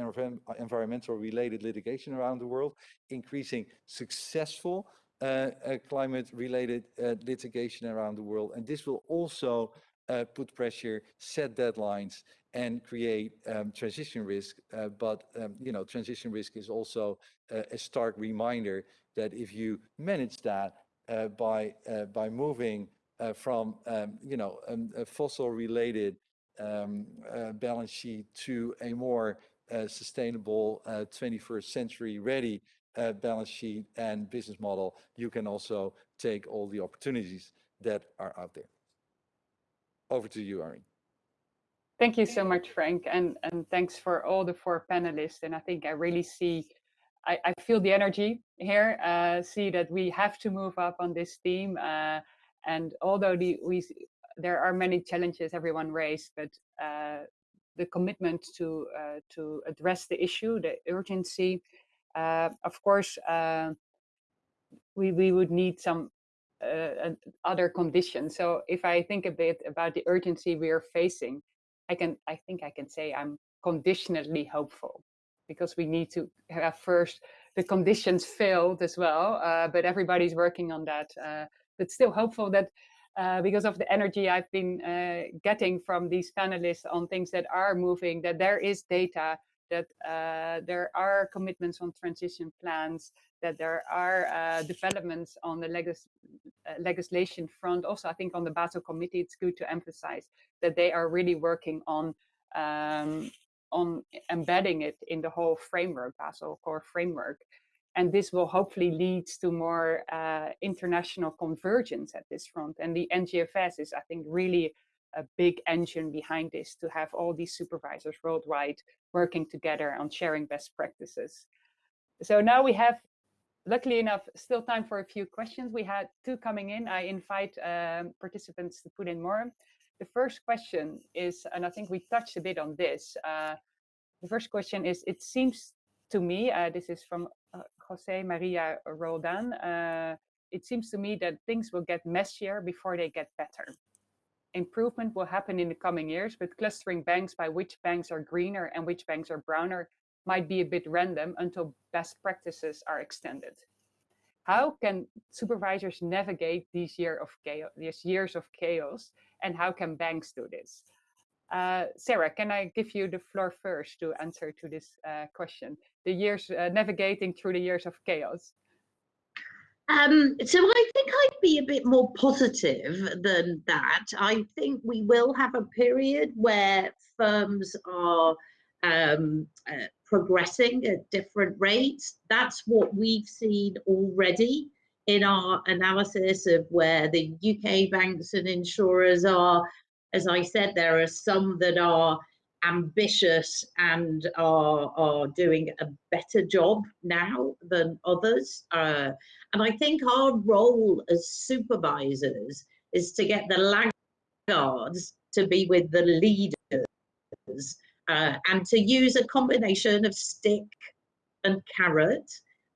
Speaker 5: environmental related litigation around the world, increasing successful uh, uh, climate related uh, litigation around the world. And this will also put pressure, set deadlines, and create um, transition risk. but, um, you know, transition risk is also a stark reminder that if you manage that, uh, by uh, by moving uh, from um, you know um, a fossil related um, balance sheet to a more sustainable 21st century ready balance sheet and business model, you can also take all the opportunities that are out there. Over to you, Irene.
Speaker 1: Thank you so much, Frank, and, and thanks for all the four panelists. And I think I really see I, I feel the energy here, uh, see that we have to move up on this theme. Uh, and although the, we, there are many challenges everyone raised, but uh, the commitment to, uh, to address the issue, the urgency, uh, of course, uh, we, we would need some other conditions. So if I think a bit about the urgency we are facing, I can I think I can say I'm conditionally hopeful because we need to have first the conditions filled as well. Uh, but everybody's working on that. Uh, but still hopeful that uh, because of the energy I've been uh, getting from these panelists on things that are moving, that there is data, that uh, there are commitments on transition plans, that there are uh, developments on the legis legislation front. Also, I think on the Basel Committee, it's good to emphasize that they are really working on um, on embedding it in the whole framework, Basel core framework. And this will hopefully lead to more uh, international convergence at this front. And the NGFS is, I think, really a big engine behind this to have all these supervisors worldwide working together on sharing best practices. So now we have, luckily enough, still time for a few questions. We had two coming in. I invite um, participants to put in more. The first question is, and I think we touched a bit on this. Uh, the first question is, it seems to me, uh, this is from uh, Jose Maria Roldan, uh, it seems to me that things will get messier before they get better. Improvement will happen in the coming years, but clustering banks by which banks are greener and which banks are browner might be a bit random until best practices are extended. How can supervisors navigate these, year of chaos, these years of chaos and how can banks do this? Uh, Sarah, can I give you the floor first to answer to this uh, question? The years uh, navigating through the years of chaos.
Speaker 2: Um, so I think I'd be a bit more positive than that. I think we will have a period where firms are um, uh, progressing at different rates. That's what we've seen already in our analysis of where the UK banks and insurers are. As I said, there are some that are ambitious and are, are doing a better job now than others. Uh, and I think our role as supervisors is to get the laggards to be with the leaders uh, and to use a combination of stick and carrot.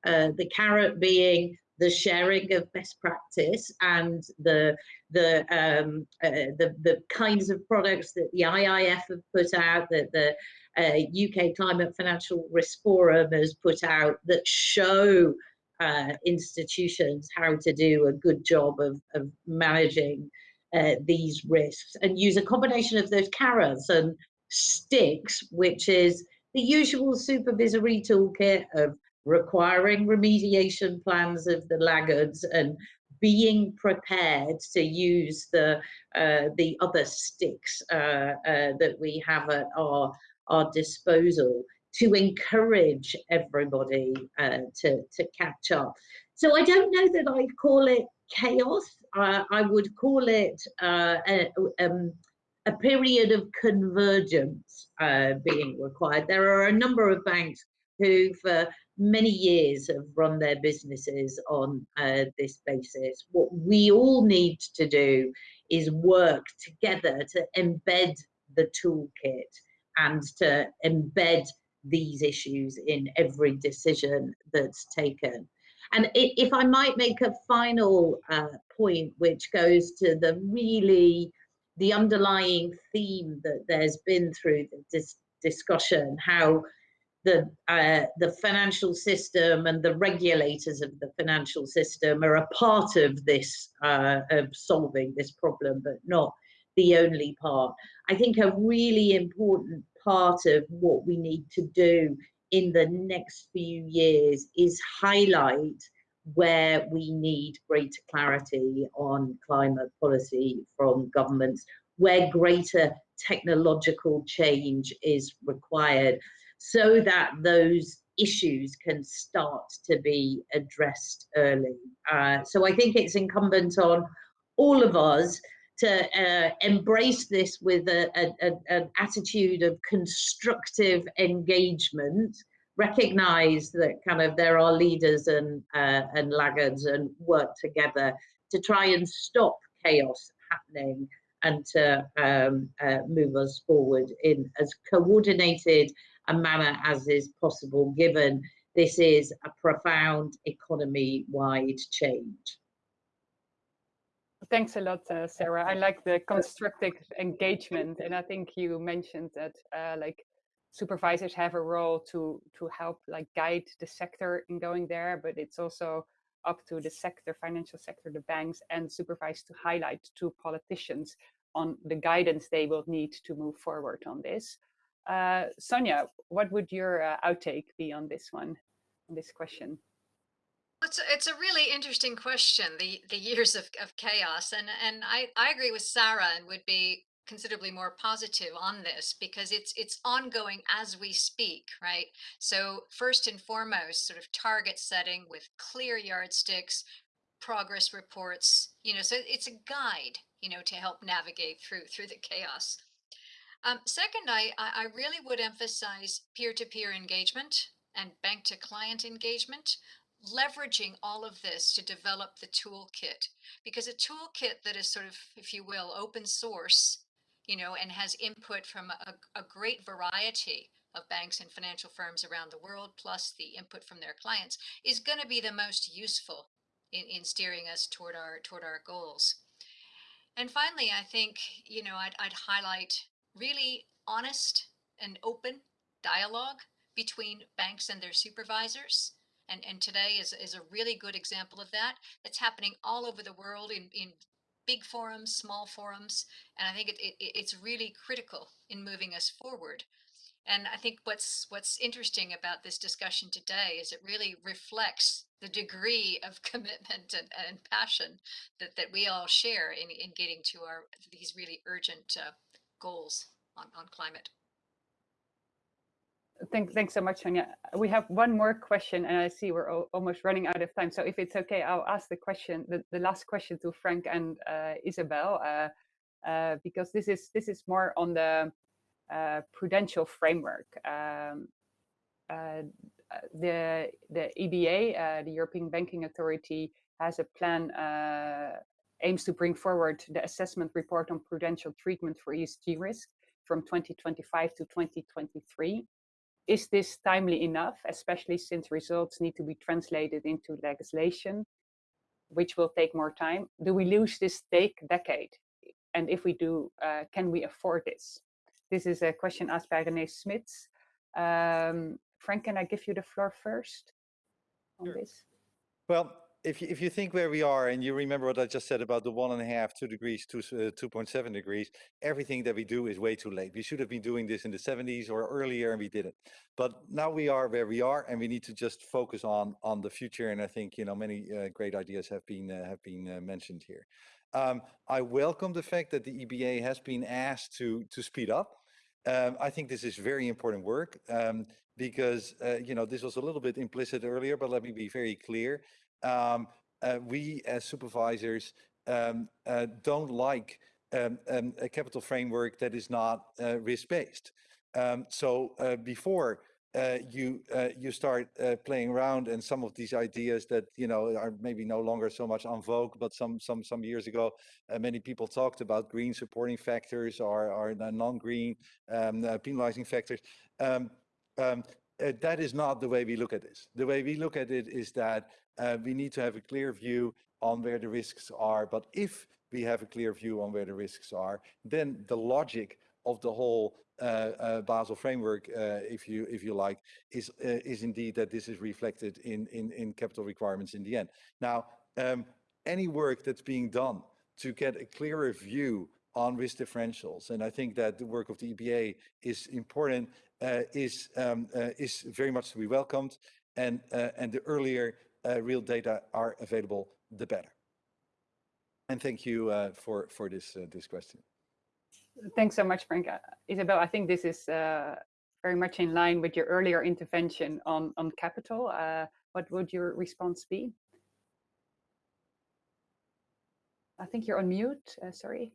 Speaker 2: Uh, the carrot being the sharing of best practice and the the um, uh, the the kinds of products that the IIF have put out, that the uh, UK Climate Financial Risk Forum has put out, that show uh, institutions how to do a good job of, of managing uh, these risks, and use a combination of those carrots and sticks, which is the usual supervisory toolkit of requiring remediation plans of the laggards and being prepared to use the uh, the other sticks uh, uh, that we have at our our disposal to encourage everybody uh, to to catch up. So I don't know that I'd call it chaos. Uh, I would call it uh, um, a period of convergence being required. There are a number of banks who for many years have run their businesses on uh, this basis. What we all need to do is work together to embed the toolkit and to embed these issues in every decision that's taken. And if I might make a final uh, point, which goes to the really the underlying theme that there's been through this discussion, how the uh, the financial system and the regulators of the financial system are a part of this uh, of solving this problem, but not the only part. I think a really important part of what we need to do in the next few years is highlight where we need greater clarity on climate policy from governments, where greater technological change is required so that those issues can start to be addressed early. Uh, so I think it's incumbent on all of us to uh, embrace this with a, a, a, an attitude of constructive engagement, recognize that kind of there are leaders and, uh, and laggards and work together to try and stop chaos happening and to um, uh, move us forward in as coordinated a manner as is possible, given this is a profound economy-wide change.
Speaker 1: Thanks a lot, uh, Sarah. I like the constructive engagement, and I think you mentioned that uh, like supervisors have a role to to help like guide the sector in going there, but it's also up to the sector, financial sector, the banks, and supervise to highlight to politicians on the guidance they will need to move forward on this. Uh, Sonja, what would your uh, outtake be on this one, on this question?
Speaker 3: It's a, it's a really interesting question, the, the years of, of chaos. And, and I, I agree with Sarah and would be considerably more positive on this because it's it's ongoing as we speak right so first and foremost sort of target setting with clear yardsticks progress reports you know so it's a guide you know to help navigate through through the chaos um, second, I, I really would emphasize peer-to-peer -peer engagement and bank-to-client engagement, leveraging all of this to develop the toolkit. Because a toolkit that is sort of, if you will, open source, you know, and has input from a, a great variety of banks and financial firms around the world, plus the input from their clients, is going to be the most useful in, in steering us toward our toward our goals. And finally, I think, you know, I'd, I'd highlight really honest and open dialogue between banks and their supervisors. And, and today is, is a really good example of that. It's happening all over the world in, in big forums, small forums. And I think it, it, it's really critical in moving us forward. And I think what's what's interesting about this discussion today is it really reflects the degree of (laughs) commitment and, and passion that, that we all share in, in getting to our these really urgent uh, goals on, on climate.
Speaker 1: Thank, thanks so much, Sonja. We have one more question, and I see we're almost running out of time. So if it's okay, I'll ask the question, the, the last question to Frank and uh, Isabelle, uh, uh, because this is this is more on the uh, prudential framework. Um, uh, the the EBA, uh, the European Banking Authority, has a plan aims to bring forward the assessment report on prudential treatment for ESG risk from 2025 to 2023 is this timely enough, especially since results need to be translated into legislation, which will take more time? Do we lose this take decade? And if we do, uh, can we afford this? This is a question asked by René Smits. Um, Frank, can I give you the floor first on
Speaker 5: sure.
Speaker 1: this?
Speaker 5: Well, if you, if you think where we are and you remember what I just said about the one and a half, two degrees, two, uh, 2.7 degrees, everything that we do is way too late. We should have been doing this in the 70s or earlier and we didn't. But now we are where we are and we need to just focus on on the future. And I think, you know, many uh, great ideas have been uh, have been uh, mentioned here. Um, I welcome the fact that the EBA has been asked to to speed up. Um, I think this is very important work um, because, uh, you know, this was a little bit implicit earlier, but let me be very clear um, uh, we as supervisors um, uh, don't like um, um, a capital framework that is not uh, risk-based. Um, so uh, before uh, you uh, you start playing around and some of these ideas that you know are maybe no longer so much on vogue, but some some some years ago, many people talked about green supporting factors or, or non-green um, penalizing factors. Um, uh, that is not the way we look at this. The way we look at it is that uh, we need to have a clear view on where the risks are. But if we have a clear view on where the risks are, then the logic of the whole uh, uh, Basel framework, uh, if you if you like, is uh, is indeed that this is reflected in in in capital requirements in the end. Now, um, any work that's being done to get a clearer view on risk differentials, and I think that the work of the EBA is important, is um, is very much to be welcomed, and and the earlier uh, real data are available, the better. And thank you uh, for, for this, uh, this question.
Speaker 1: Thanks so much, Frank. Uh, Isabelle, I think this is uh, very much in line with your earlier intervention on, on capital. Uh, what would your response be? I think you're on mute, sorry.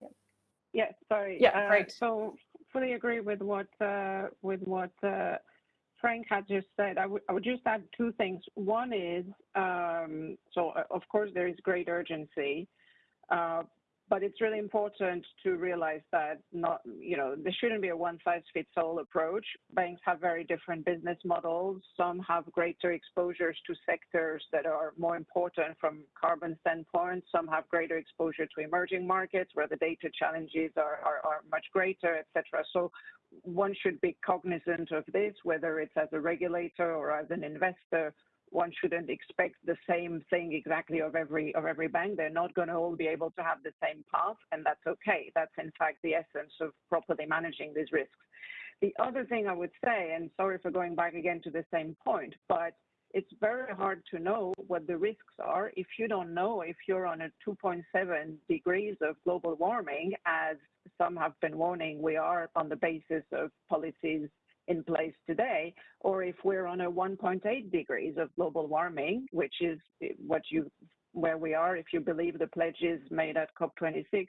Speaker 6: Yeah. yeah, sorry.
Speaker 1: Yeah, right.
Speaker 6: So fully agree with what with what Frank had just said, I would, I would just add two things. One is, um, so uh, of course there is great urgency, uh, but it's really important to realize that not, you know, there shouldn't be a one size fits all approach. Banks have very different business models. Some have greater exposures to sectors that are more important from carbon standpoint. Some have greater exposure to emerging markets where the data challenges are, much greater, etc. So one should be cognizant of this, whether it's as a regulator or as an investor one shouldn't expect the same thing exactly of every of every bank. They're not going to all be able to have the same path, and that's okay. That's in fact the essence of properly managing these risks. The other thing I would say, and sorry for going back again to the same point, but it's very hard to know what the risks are if you don't know if you're on a 2.7 degrees of global warming, as some have been warning we are on the basis of policies in place today, or if we're on a 1.8 degrees of global warming, which is what you where we are, if you believe the pledges made at COP26,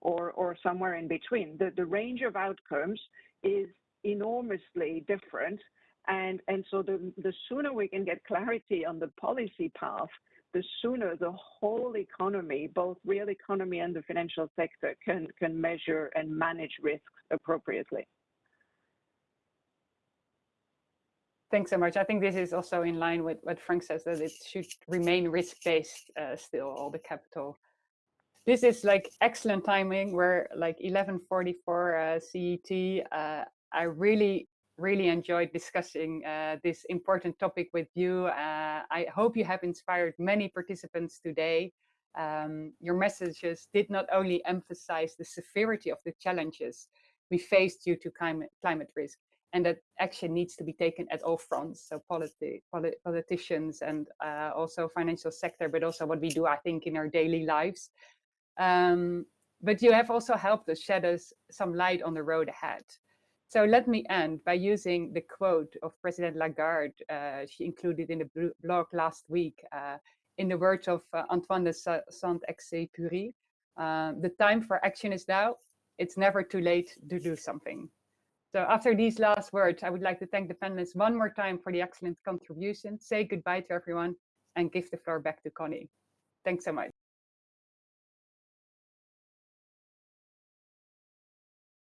Speaker 6: or or somewhere in between. The the range of outcomes is enormously different. And, and so the, the sooner we can get clarity on the policy path, the sooner the whole economy, both real economy and the financial sector, can, can measure and manage risks appropriately.
Speaker 1: Thanks so much. I think this is also in line with what Frank says that it should remain risk-based uh, still, all the capital. This is like excellent timing. We're like 11:44 uh, CET. Uh, I really, really enjoyed discussing uh, this important topic with you. Uh, I hope you have inspired many participants today. Um, your messages did not only emphasize the severity of the challenges we face due to climate, climate risk, and that action needs to be taken at all fronts so politi polit politicians and uh, also financial sector but also what we do i think in our daily lives um, but you have also helped us shed us some light on the road ahead So let me end by using the quote of President Lagarde. Uh, she included in the blog last week uh, in the words of uh, Antoine de Saint-Exupéry. Uh, the time for action is now. It's never too late to do something. So after these last words, I would like to thank the panelists one more time for the excellent contribution, say goodbye to everyone, and give the floor back to Connie. Thanks so much.